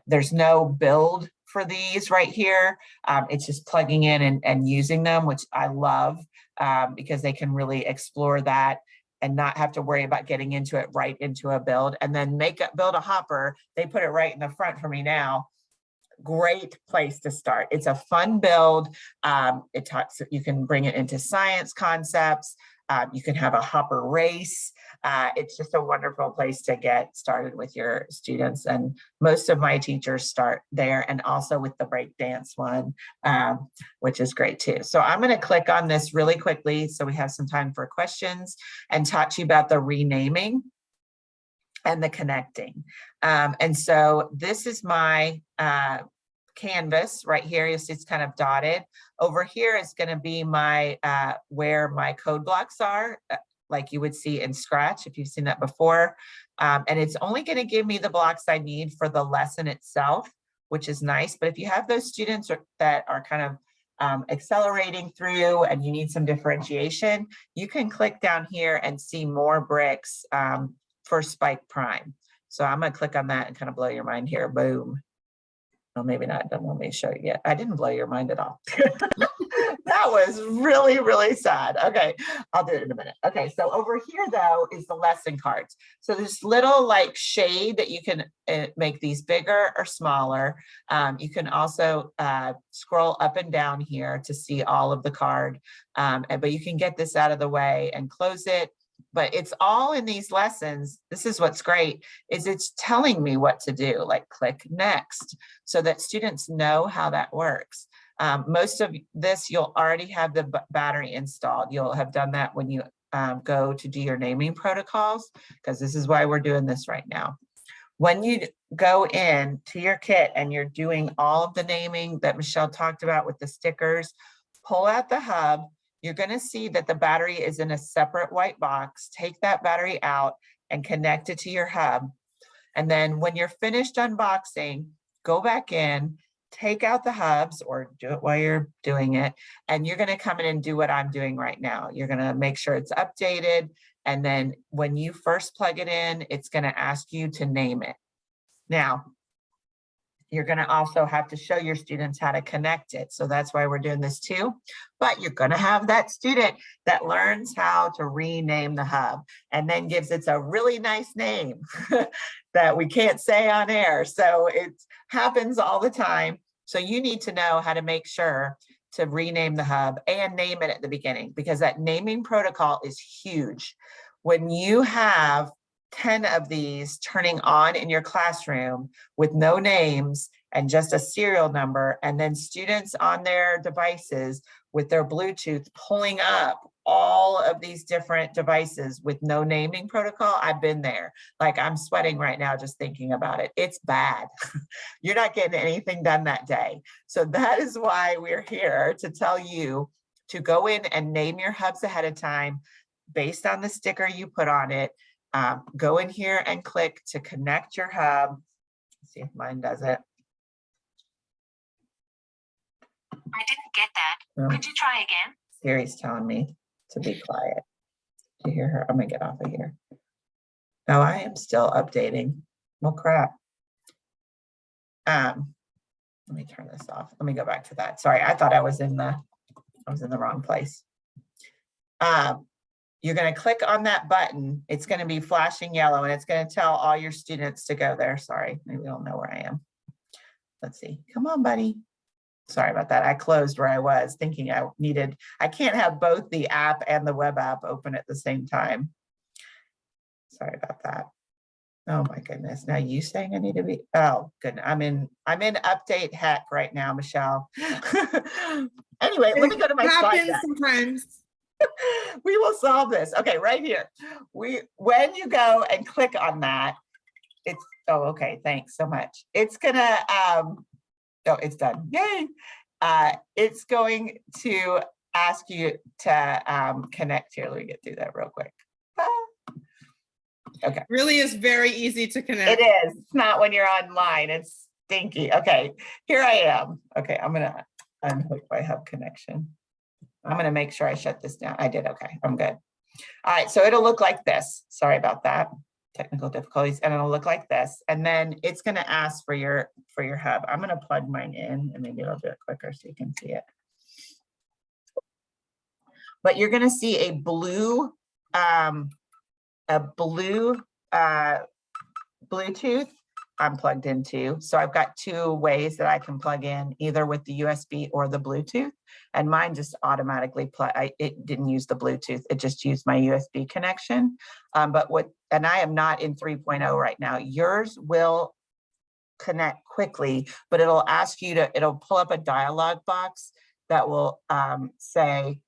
there's no build for these right here. Um, it's just plugging in and, and using them, which I love um, because they can really explore that and not have to worry about getting into it right into a build and then make it build a hopper. They put it right in the front for me now. Great place to start. It's a fun build. Um, it talks, you can bring it into science concepts. Um, you can have a hopper race. Uh, it's just a wonderful place to get started with your students. And most of my teachers start there and also with the break dance one, um, which is great too. So I'm going to click on this really quickly so we have some time for questions and talk to you about the renaming and the connecting. Um, and so this is my uh, canvas right here. You'll see it's kind of dotted. Over here is going to be my uh, where my code blocks are, uh, like you would see in Scratch if you've seen that before. Um, and it's only going to give me the blocks I need for the lesson itself, which is nice. But if you have those students are, that are kind of um, accelerating through and you need some differentiation, you can click down here and see more bricks um, for Spike Prime. So I'm going to click on that and kind of blow your mind here. Boom. Well, maybe not. Don't let me show you yet. I didn't blow your mind at all. That was really, really sad. Okay, I'll do it in a minute. Okay, so over here though is the lesson cards. So this little like shade that you can uh, make these bigger or smaller. Um, you can also uh, scroll up and down here to see all of the card. Um, but you can get this out of the way and close it. But it's all in these lessons. This is what's great is it's telling me what to do, like click next so that students know how that works. Um, most of this, you'll already have the battery installed. You'll have done that when you um, go to do your naming protocols, because this is why we're doing this right now. When you go in to your kit and you're doing all of the naming that Michelle talked about with the stickers, pull out the hub. You're going to see that the battery is in a separate white box. Take that battery out and connect it to your hub. And then when you're finished unboxing, go back in, take out the hubs or do it while you're doing it. And you're gonna come in and do what I'm doing right now. You're gonna make sure it's updated. And then when you first plug it in, it's gonna ask you to name it. Now, you're gonna also have to show your students how to connect it. So that's why we're doing this too. But you're gonna have that student that learns how to rename the hub and then gives it a really nice name that we can't say on air. So it happens all the time. So you need to know how to make sure to rename the hub and name it at the beginning because that naming protocol is huge. When you have 10 of these turning on in your classroom with no names and just a serial number, and then students on their devices with their Bluetooth pulling up all of these different devices with no naming protocol, I've been there. Like I'm sweating right now just thinking about it. It's bad. You're not getting anything done that day. So that is why we're here to tell you to go in and name your hubs ahead of time based on the sticker you put on it. Um, go in here and click to connect your hub. Let's See if mine does it. I didn't get that. Oh, Could you try again? Siri's telling me to be quiet. Do you hear her? I'm gonna get off of here. No, I am still updating. Well, crap. Um, let me turn this off. Let me go back to that. Sorry, I thought I was in the, I was in the wrong place. Um, you're gonna click on that button. It's gonna be flashing yellow and it's gonna tell all your students to go there. Sorry, maybe they'll know where I am. Let's see. Come on, buddy. Sorry about that. I closed where I was thinking I needed, I can't have both the app and the web app open at the same time. Sorry about that. Oh my goodness. Now you saying I need to be, oh goodness, I'm in, I'm in update heck right now, Michelle. Anyway, let me go to my It slide happens sometimes. we will solve this. Okay, right here. We, when you go and click on that, it's, oh, okay, thanks so much. It's gonna, um, oh, it's done. Yay. Uh, it's going to ask you to um, connect here. Let me get through that real quick. Ah, Really is very easy to connect. It is. It's not when you're online. It's stinky. Okay, here I am. Okay, I'm gonna unhook my hub connection. I'm gonna make sure I shut this down. I did. Okay, I'm good. All right, so it'll look like this. Sorry about that. Technical difficulties, and it'll look like this. And then it's gonna ask for your for your hub. I'm gonna plug mine in and maybe it'll do it quicker so you can see it. But you're gonna see a blue, um, a blue uh, Bluetooth I'm plugged into. So I've got two ways that I can plug in, either with the USB or the Bluetooth. And mine just automatically plug, I, it didn't use the Bluetooth, it just used my USB connection. Um, but what, and I am not in 3.0 right now. Yours will connect quickly, but it'll ask you to, it'll pull up a dialog box that will um, say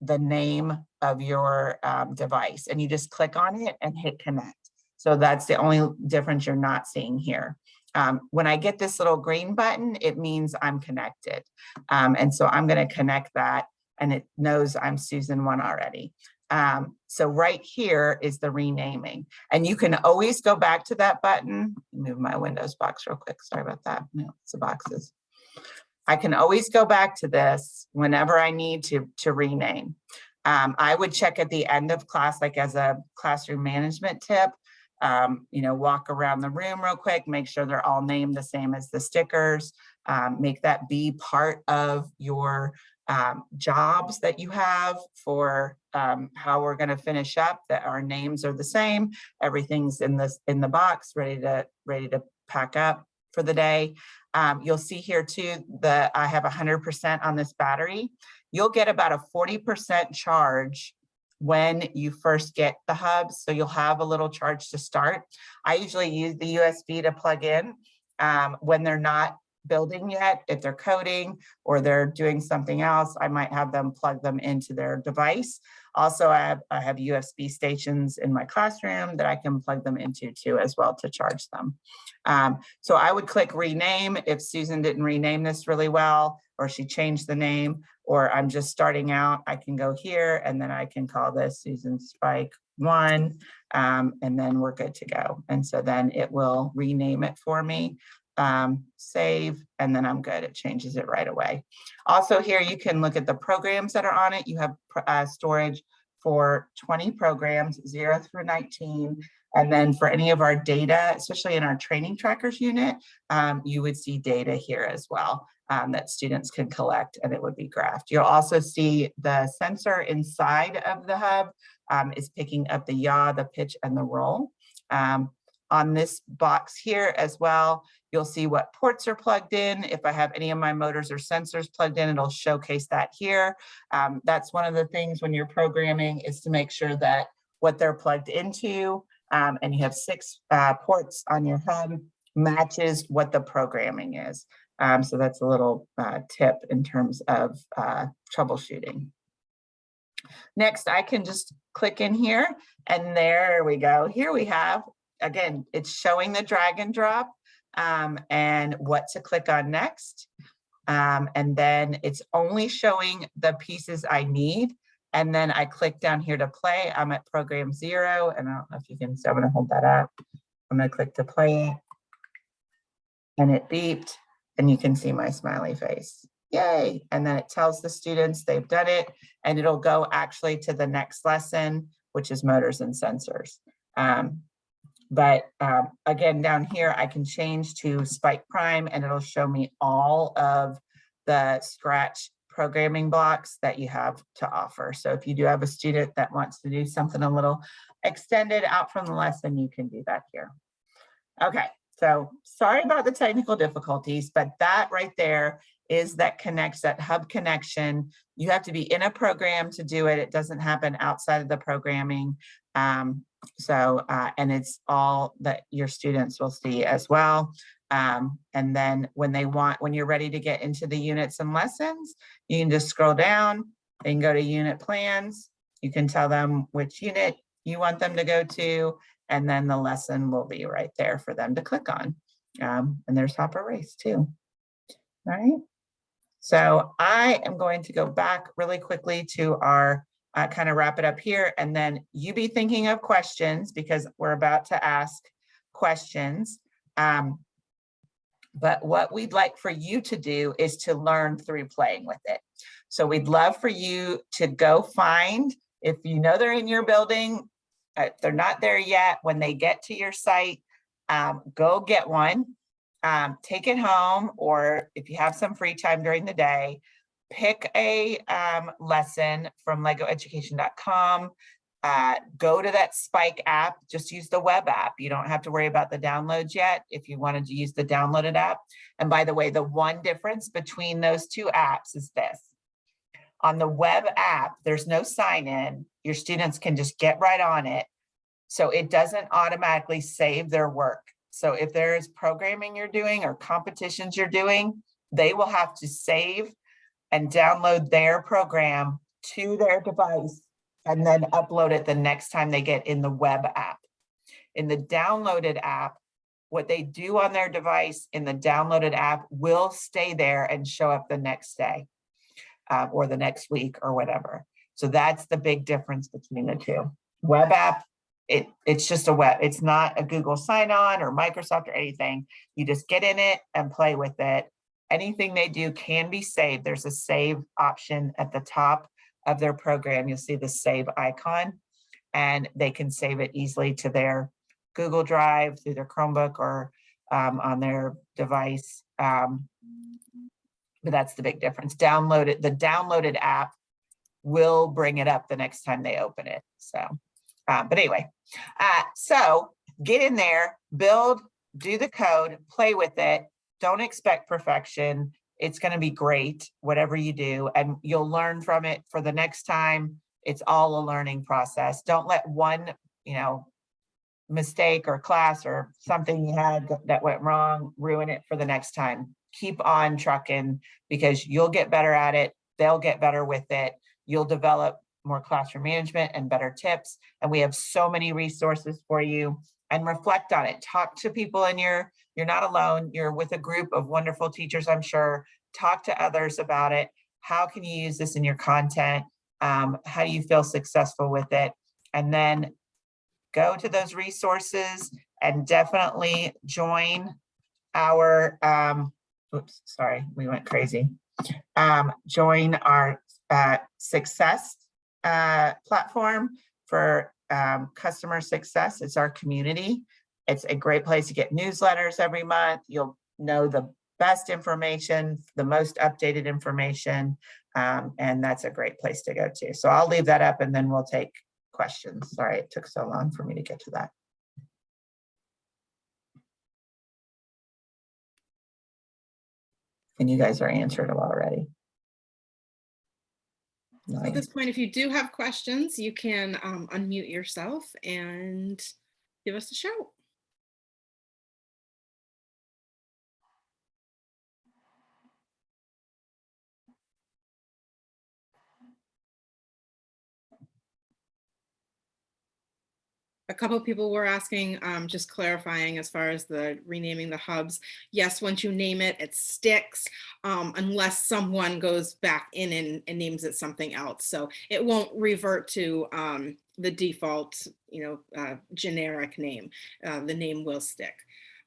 the name of your um, device. And you just click on it and hit connect. So that's the only difference you're not seeing here. Um, when I get this little green button, it means I'm connected. Um, and so I'm gonna connect that and it knows I'm Susan one already. Um, so right here is the renaming and you can always go back to that button. Move my Windows box real quick. Sorry about that. No, it's the boxes. I can always go back to this whenever I need to, to rename. Um, I would check at the end of class, like as a classroom management tip, um, you know, walk around the room real quick, make sure they're all named the same as the stickers. Um, make that be part of your um, jobs that you have for um, how we're going to finish up, that our names are the same. Everything's in this in the box, ready to ready to pack up for the day. Um, you'll see here too that I have 100% on this battery. You'll get about a 40% charge when you first get the hubs. So you'll have a little charge to start. I usually use the USB to plug in um, when they're not building yet. If they're coding or they're doing something else, I might have them plug them into their device. Also, I have, I have USB stations in my classroom that I can plug them into too as well to charge them. Um, so I would click rename if Susan didn't rename this really well, or she changed the name, or I'm just starting out, I can go here and then I can call this Susan Spike one, um, and then we're good to go. And so then it will rename it for me, um, save, and then I'm good. It changes it right away. Also here, you can look at the programs that are on it. You have uh, storage for 20 programs, zero through 19. And then for any of our data, especially in our training trackers unit, um, you would see data here as well um, that students can collect and it would be graphed. You'll also see the sensor inside of the hub um, is picking up the yaw, the pitch, and the roll. Um, on this box here as well, you'll see what ports are plugged in. If I have any of my motors or sensors plugged in, it'll showcase that here. Um, that's one of the things when you're programming is to make sure that what they're plugged into um, and you have six uh, ports on your hub matches what the programming is. Um, so that's a little uh, tip in terms of uh, troubleshooting. Next, I can just click in here and there we go. Here we have, again, it's showing the drag and drop um, and what to click on next. Um, and then it's only showing the pieces I need. And then I click down here to play. I'm at program zero and I don't know if you can, so I'm gonna hold that up. I'm gonna click to play and it beeped and you can see my smiley face. Yay. And then it tells the students they've done it and it'll go actually to the next lesson, which is motors and sensors. Um, but um, again, down here, I can change to Spike Prime and it'll show me all of the Scratch programming blocks that you have to offer. So if you do have a student that wants to do something a little extended out from the lesson, you can do that here. Okay, so sorry about the technical difficulties, but that right there is that connects that hub connection. You have to be in a program to do it. It doesn't happen outside of the programming. Um, so, uh, and it's all that your students will see as well. Um, and then when they want, when you're ready to get into the units and lessons, you can just scroll down and go to unit plans. You can tell them which unit you want them to go to, and then the lesson will be right there for them to click on. Um, and there's Hopper Race too, right? So I am going to go back really quickly to our uh, kind of wrap it up here, and then you be thinking of questions because we're about to ask questions. Um, but what we'd like for you to do is to learn through playing with it. So we'd love for you to go find, if you know they're in your building, uh, they're not there yet, when they get to your site, um, go get one, um, take it home, or if you have some free time during the day, pick a um, lesson from legoeducation.com, uh, go to that Spike app, just use the web app. You don't have to worry about the downloads yet if you wanted to use the downloaded app. And by the way, the one difference between those two apps is this. On the web app, there's no sign in. Your students can just get right on it. So it doesn't automatically save their work. So if there is programming you're doing or competitions you're doing, they will have to save and download their program to their device and then upload it the next time they get in the web app. In the downloaded app, what they do on their device in the downloaded app will stay there and show up the next day uh, or the next week or whatever. So that's the big difference between the two. Web app, it, it's just a web, it's not a Google sign-on or Microsoft or anything. You just get in it and play with it. Anything they do can be saved. There's a save option at the top of their program, you'll see the save icon and they can save it easily to their Google Drive, through their Chromebook or um, on their device. Um, But that's the big difference. Download it, the downloaded app will bring it up the next time they open it. So, uh, but anyway, uh, so get in there, build, do the code, play with it. Don't expect perfection. It's going to be great, whatever you do, and you'll learn from it for the next time. It's all a learning process. Don't let one, you know, mistake or class or something you had that went wrong, ruin it for the next time. Keep on trucking because you'll get better at it. They'll get better with it. You'll develop more classroom management and better tips. And we have so many resources for you and reflect on it. Talk to people in your, you're not alone. You're with a group of wonderful teachers, I'm sure. Talk to others about it. How can you use this in your content? Um, how do you feel successful with it? And then go to those resources and definitely join our, um, oops, sorry, we went crazy. Um, join our, uh, success, uh, platform for, um, customer success. It's our community. It's a great place to get newsletters every month. You'll know the best information, the most updated information. Um, and that's a great place to go to. So I'll leave that up and then we'll take questions. Sorry, it took so long for me to get to that. And you guys are answered them already. At this point, if you do have questions, you can um, unmute yourself and give us a shout. A couple of people were asking, um, just clarifying as far as the renaming the hubs. Yes, once you name it, it sticks um, unless someone goes back in and, and names it something else. So it won't revert to um, the default, you know, uh, generic name. Uh, the name will stick.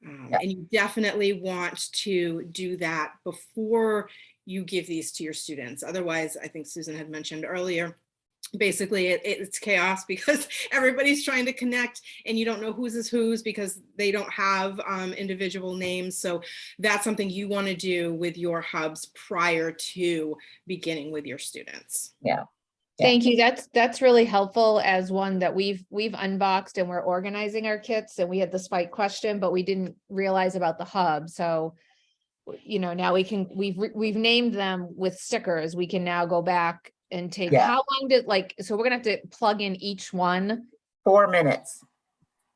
Um. And you definitely want to do that before you give these to your students. Otherwise, I think Susan had mentioned earlier, basically it, it's chaos because everybody's trying to connect and you don't know whose is whose because they don't have um, individual names. So that's something you want to do with your hubs prior to beginning with your students. Yeah. Thank you. That's, that's really helpful as one that we've, we've unboxed and we're organizing our kits and we had the spike question, but we didn't realize about the hub. So, you know, now we can, we've, we've named them with stickers. We can now go back and take, Yeah. how long did, like, so we're gonna have to plug in each one. Four minutes.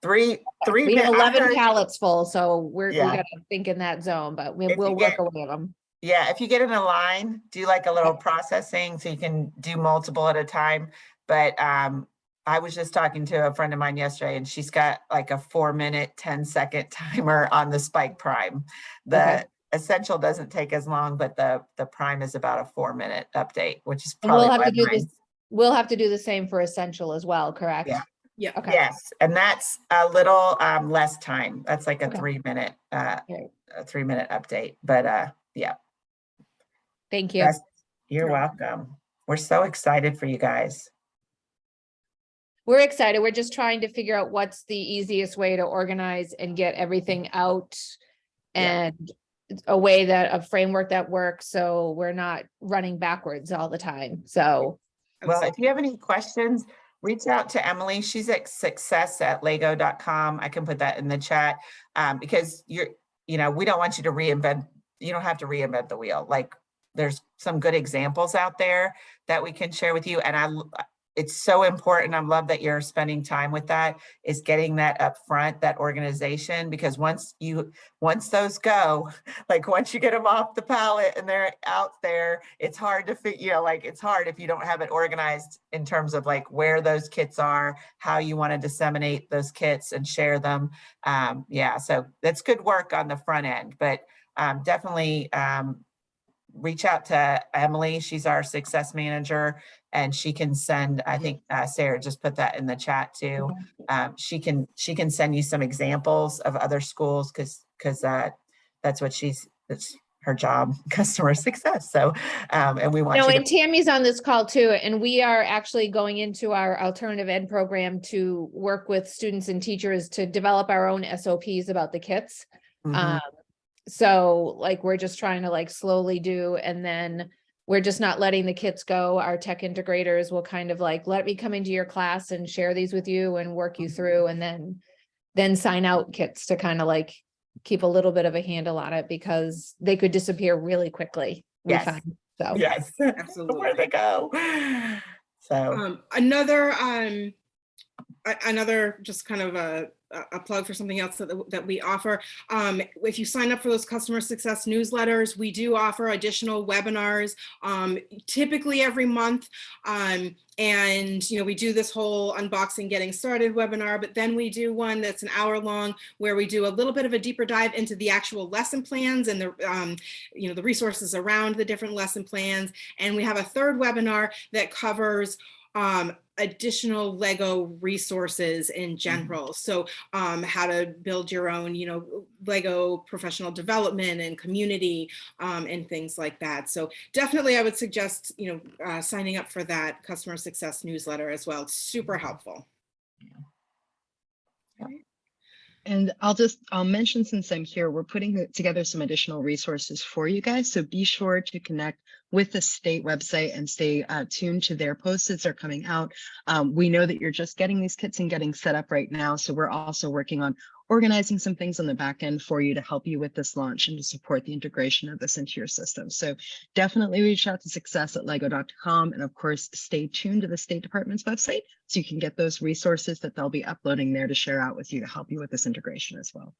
Three, three. We have mi- I eleven heard- pallets full, so we're, we Yeah. gotta think in that zone, but we If you will get- work away them. Yeah, if you get in a line, do like a little processing so you can do multiple at a time. But um, I was just talking to a friend of mine yesterday and she's got like a four minute, 10 second timer on the Spike Prime. Okay. The Essential doesn't take as long, but the, the Prime is about a four minute update, which is probably we'll have to do mine- this, we'll have to do the same for essential as well, correct? Yeah. Yeah. Okay. Yes, and that's a little um, less time. That's like a Okay. three minute, uh, Right. a three minute update, but uh, yeah. Thank you. Yes, You're welcome. We're so excited for you guys. We're excited. We're just trying to figure out what's the easiest way to organize and get everything out. Yeah. And a way that, a framework that works, so we're not running backwards all the time. So, Well, if you have any questions, reach out to Emily. She's at success at lego.com. I can put that in the chat. Um, because you're, you know, we don't want you to reinvent, you don't have to reinvent the wheel. Like there's some good examples out there that we can share with you. And I, l- it's so important. I love that you're spending time with that, is getting that up front, that organization, because once you, once those go, like once you get them off the pallet and they're out there, it's hard to fit, you know, like it's hard if you don't have it organized in terms of like where those kits are, how you want to disseminate those kits and share them. Um, yeah, so that's good work on the front end, but um, definitely um, reach out to Emily. She's our success manager and she can send, I think uh, Sarah just put that in the chat too. Um, she can, she can send you some examples of other schools because, because uh, that's what she's, that's her job, customer success. So, um, and we want No, and Tammy's on this call too, and we are actually going into our alternative ed program to work with students and teachers to develop our own SOPs about the kits. Mhm. Um, so like, we're just trying to like slowly do, and then we're just not letting the kits go. Our tech integrators will kind of like, let me come into your class and share these with you and work you through, and then then sign out kits to kind of like keep a little bit of a handle on it because they could disappear really quickly. Yes. find. So. yes, Absolutely. where they go. So, Um, another, um, a- another just kind of a, a- plug for something else that, that we offer. Um, if you sign up for those customer success newsletters, we do offer additional webinars, um, typically every month. Um, and, you know, we do this whole unboxing, getting started webinar, but then we do one that's an hour long where we do a little bit of a deeper dive into the actual lesson plans and the, um, you know, the resources around the different lesson plans. And we have a third webinar that covers um, additional Lego resources in general. So um, how to build your own, you know, Lego professional development and community um, and things like that. So definitely I would suggest, you know, uh, signing up for that customer success newsletter as well. It's super helpful. Yeah. And I'll just, I'll mention since I'm here, we're putting together some additional resources for you guys. So be sure to connect with the state website and stay uh, tuned to their posts as they're coming out. Um, we know that you're just getting these kits and getting set up right now. So we're also working on organizing some things on the back end for you to help you with this launch and to support the integration of this into your system. So definitely reach out to success at lego.com and of course, stay tuned to the State Department's website so you can get those resources that they'll be uploading there to share out with you to help you with this integration as well.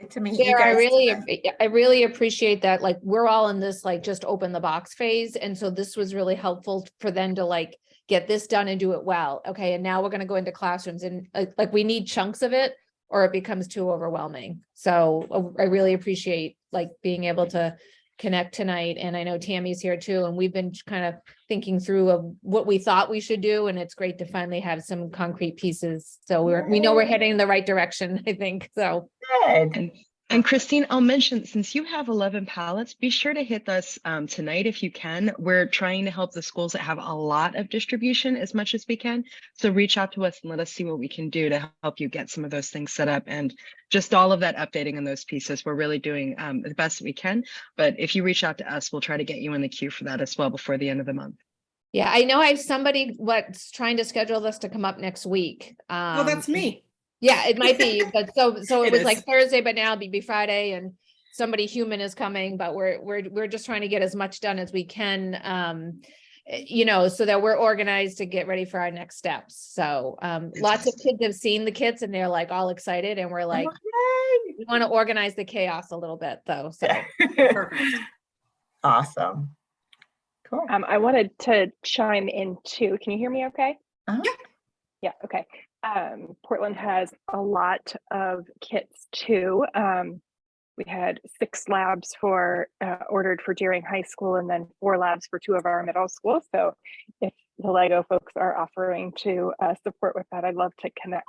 Good to meet you Sarah, I really, I really appreciate that, like, we're all in this, like, just open the box phase, and so this was really helpful for them to like get this done and do it well, okay, and now we're gonna go into classrooms and like, like, we need chunks of it or it becomes too overwhelming. So uh, I really appreciate like being able to connect tonight, and I know Tammy's here too, and we've been kind of thinking through of what we thought we should do, and it's great to finally have some concrete pieces. So we're, we know we're heading in the right direction, I think, so. Good. And and Christine, I'll mention, since you have 11 pallets, be sure to hit us um, tonight if you can. We're trying to help the schools that have a lot of distribution as much as we can. So reach out to us and let us see what we can do to help you get some of those things set up and just all of that updating on those pieces. We're really doing um, the best we can. But if you reach out to us, we'll try to get you in the queue for that as well before the end of the month. Yeah, I know I have somebody what's trying to schedule this to come up next week. Well, Um, that's me. Yeah, it might be, but so, so It it was is. like Thursday, but now it'll be Friday and somebody human is coming, but we're, we're, we're just trying to get as much done as we can. Um, eh, you know, so that we're organized to get ready for our next steps. So, um, lots of kids have seen the kits and they're like all excited and we're like, Yay. we want to organize the chaos a little bit though, so. Perfect. Awesome. Cool. Um, I wanted to chime in too. Can you hear me okay? Uh-huh. Yeah, okay. Um, Portland has a lot of kits too. Um, we had six labs for uh, ordered for Deering High School and then four labs for two of our middle schools. So if the Lego folks are offering to uh, support with that, I'd love to connect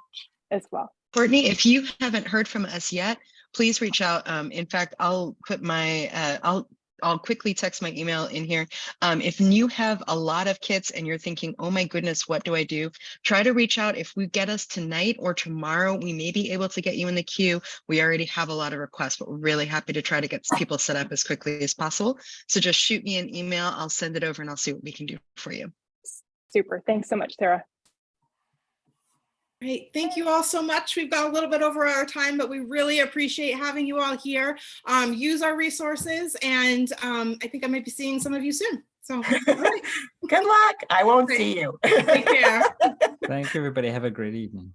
as well. Courtney, if you haven't heard from us yet, please reach out. Um, in fact, I'll put my, uh, I'll, I'll quickly text my email in here. Um, if you have a lot of kits and you're thinking, oh my goodness, what do I do? Try to reach out. If we get us tonight or tomorrow, we may be able to get you in the queue. We already have a lot of requests, but we're really happy to try to get people set up as quickly as possible. So just shoot me an email. I'll send it over and I'll see what we can do for you. Super. Thanks so much, Sarah. Great. Thank you all so much. We've got a little bit over our time, but we really appreciate having you all here. Um, use our resources and um, I think I might be seeing some of you soon. So all right, Good luck. I won't Great. see you. take care. Thank you, everybody. Have a great evening.